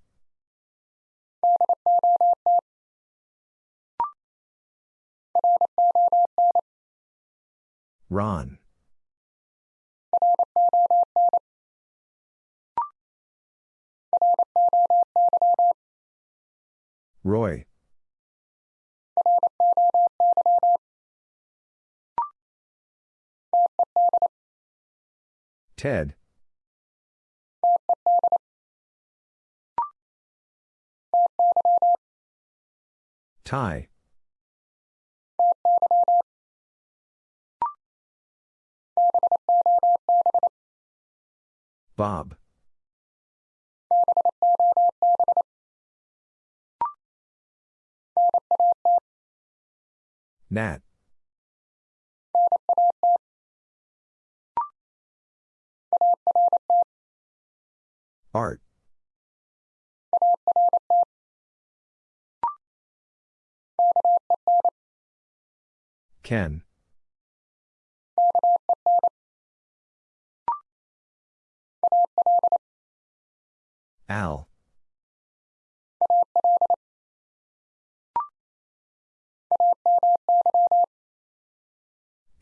Ron. Roy. Ted. Ty. Bob. Nat. Art. Ken. Al.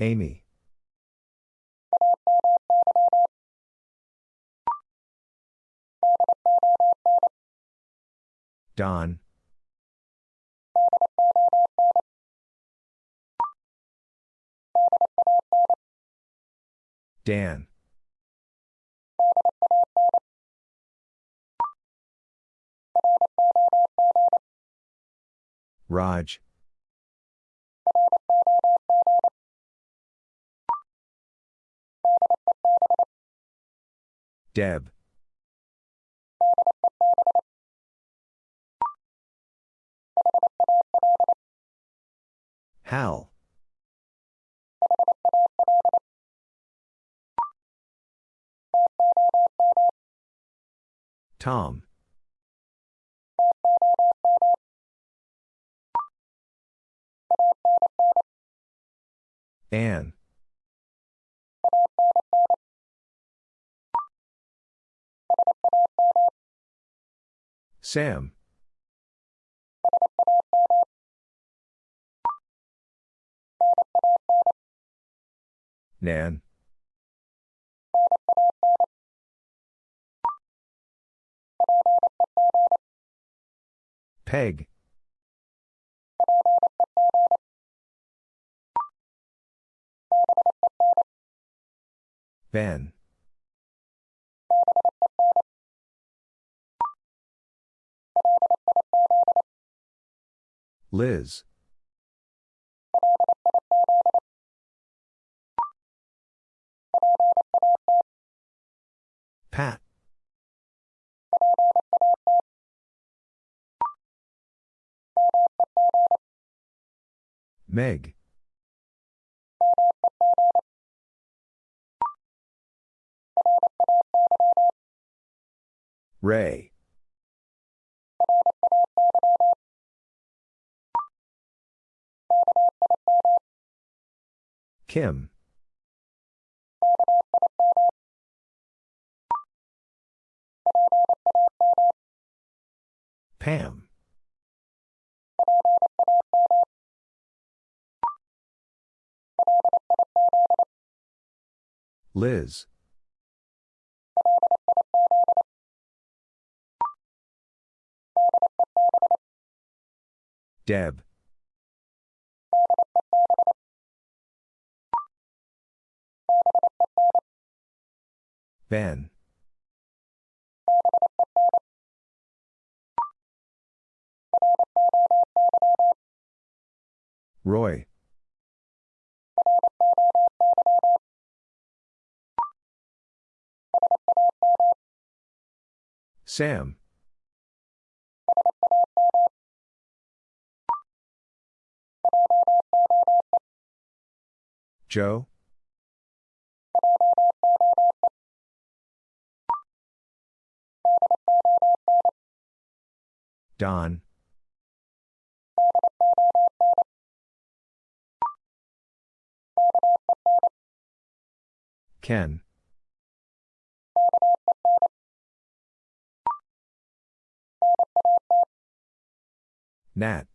Amy. Don. Dan. Raj. Deb. Hal. Tom. Anne. Sam. Nan. Peg. Ben. Liz. Pat. Meg. Ray. Kim. Pam. Liz. Deb. Ben. Roy. Sam. Joe. Don. Ken. Nat.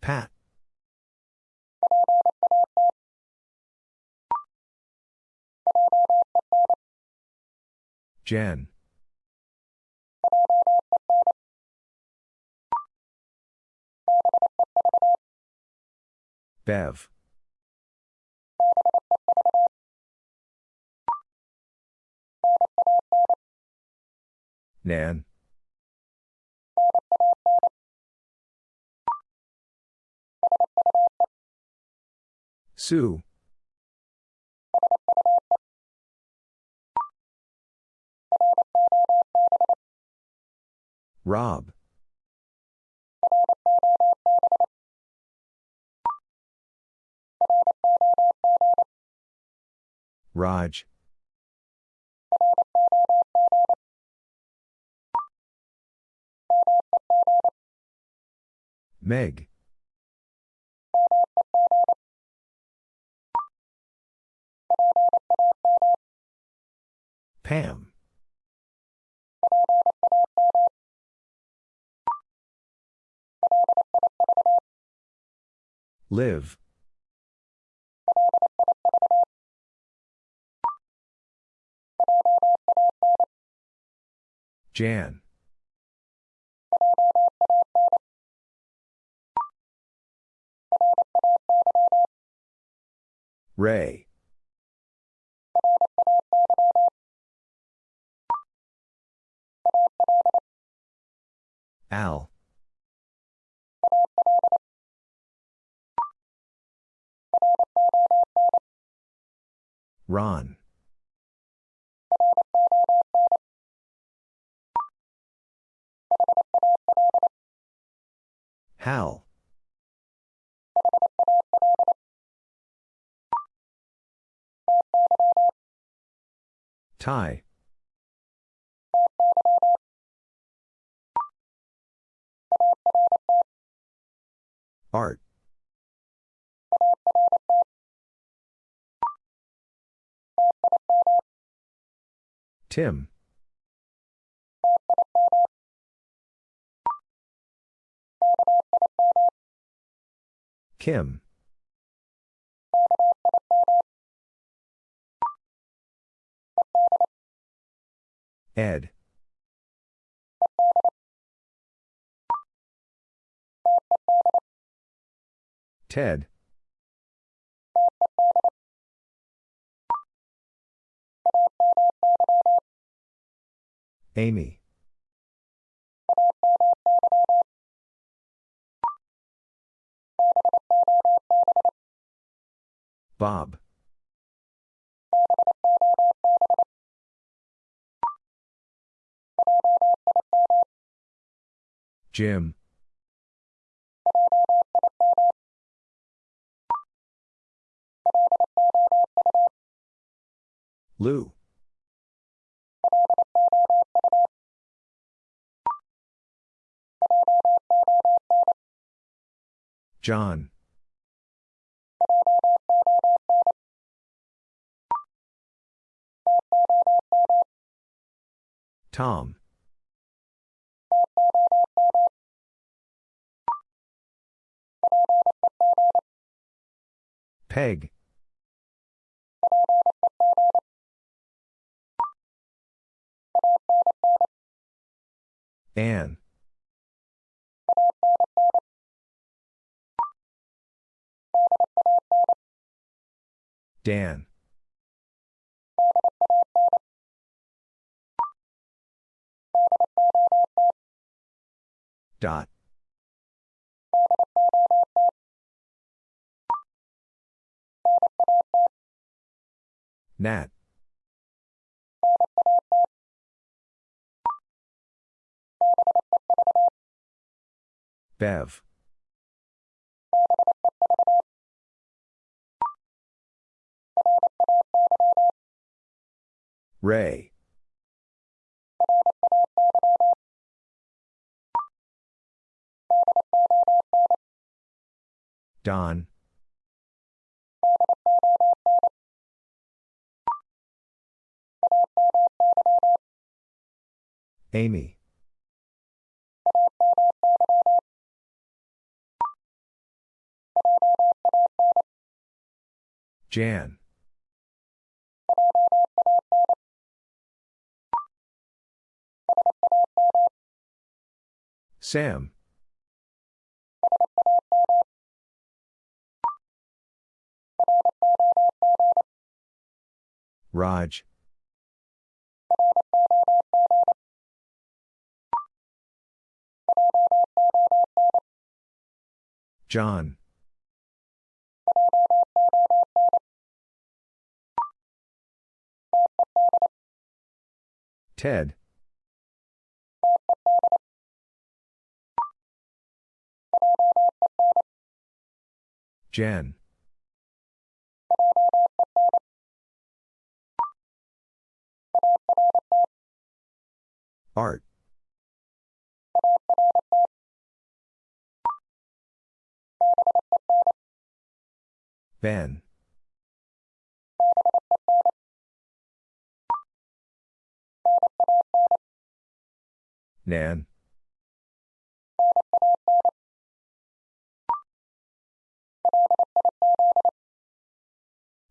Pat. Jen. Bev. Nan. Sue. Rob. Raj. Meg. Pam. Liv. Jan. Ray. Al. Ron. Hal. Ty. Art. Tim. Kim. Ed. Ted. Amy. Bob. Jim. Lou. John. Tom. Peg. Ann. Dan. Dot. Nat. Bev. Ray. Don. Amy. Jan. Sam. Raj. John. Ted. Jen. Art. Ben. Nan.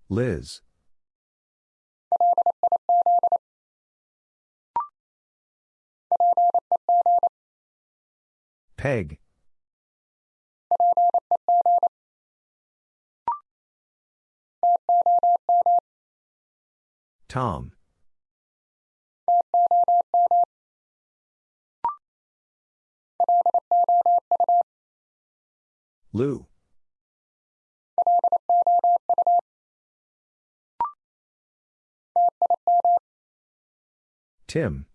Liz. Peg. Tom. Lou. Tim.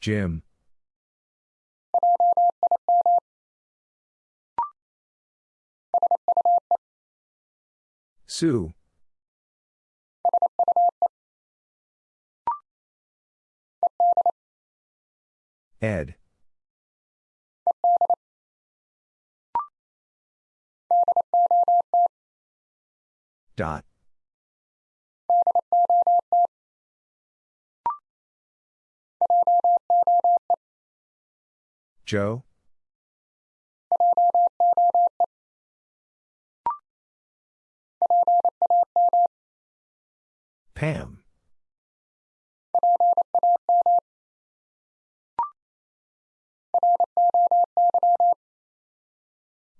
Jim. Sue. Ed. Dot. Joe. Pam.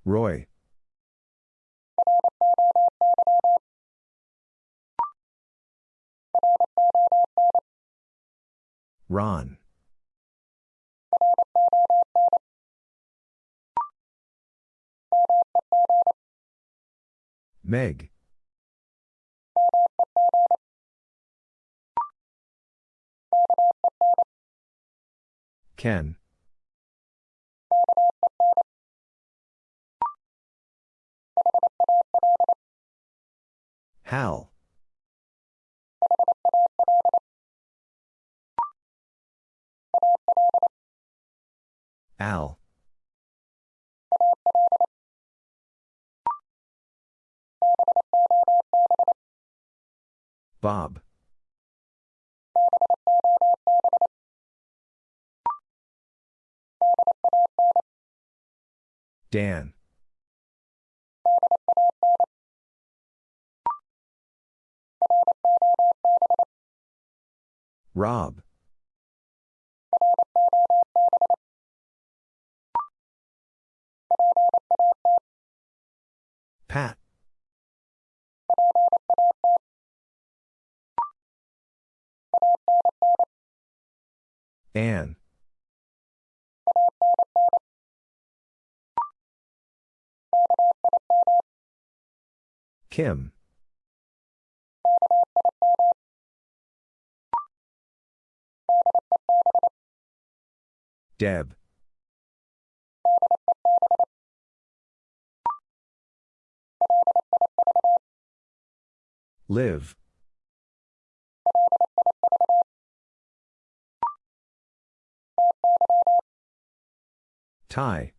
Roy. Ron. Meg. Ken. Hal. Al. Bob. Dan. Rob. Pat. Ann. Kim. Deb. Liv. Ty.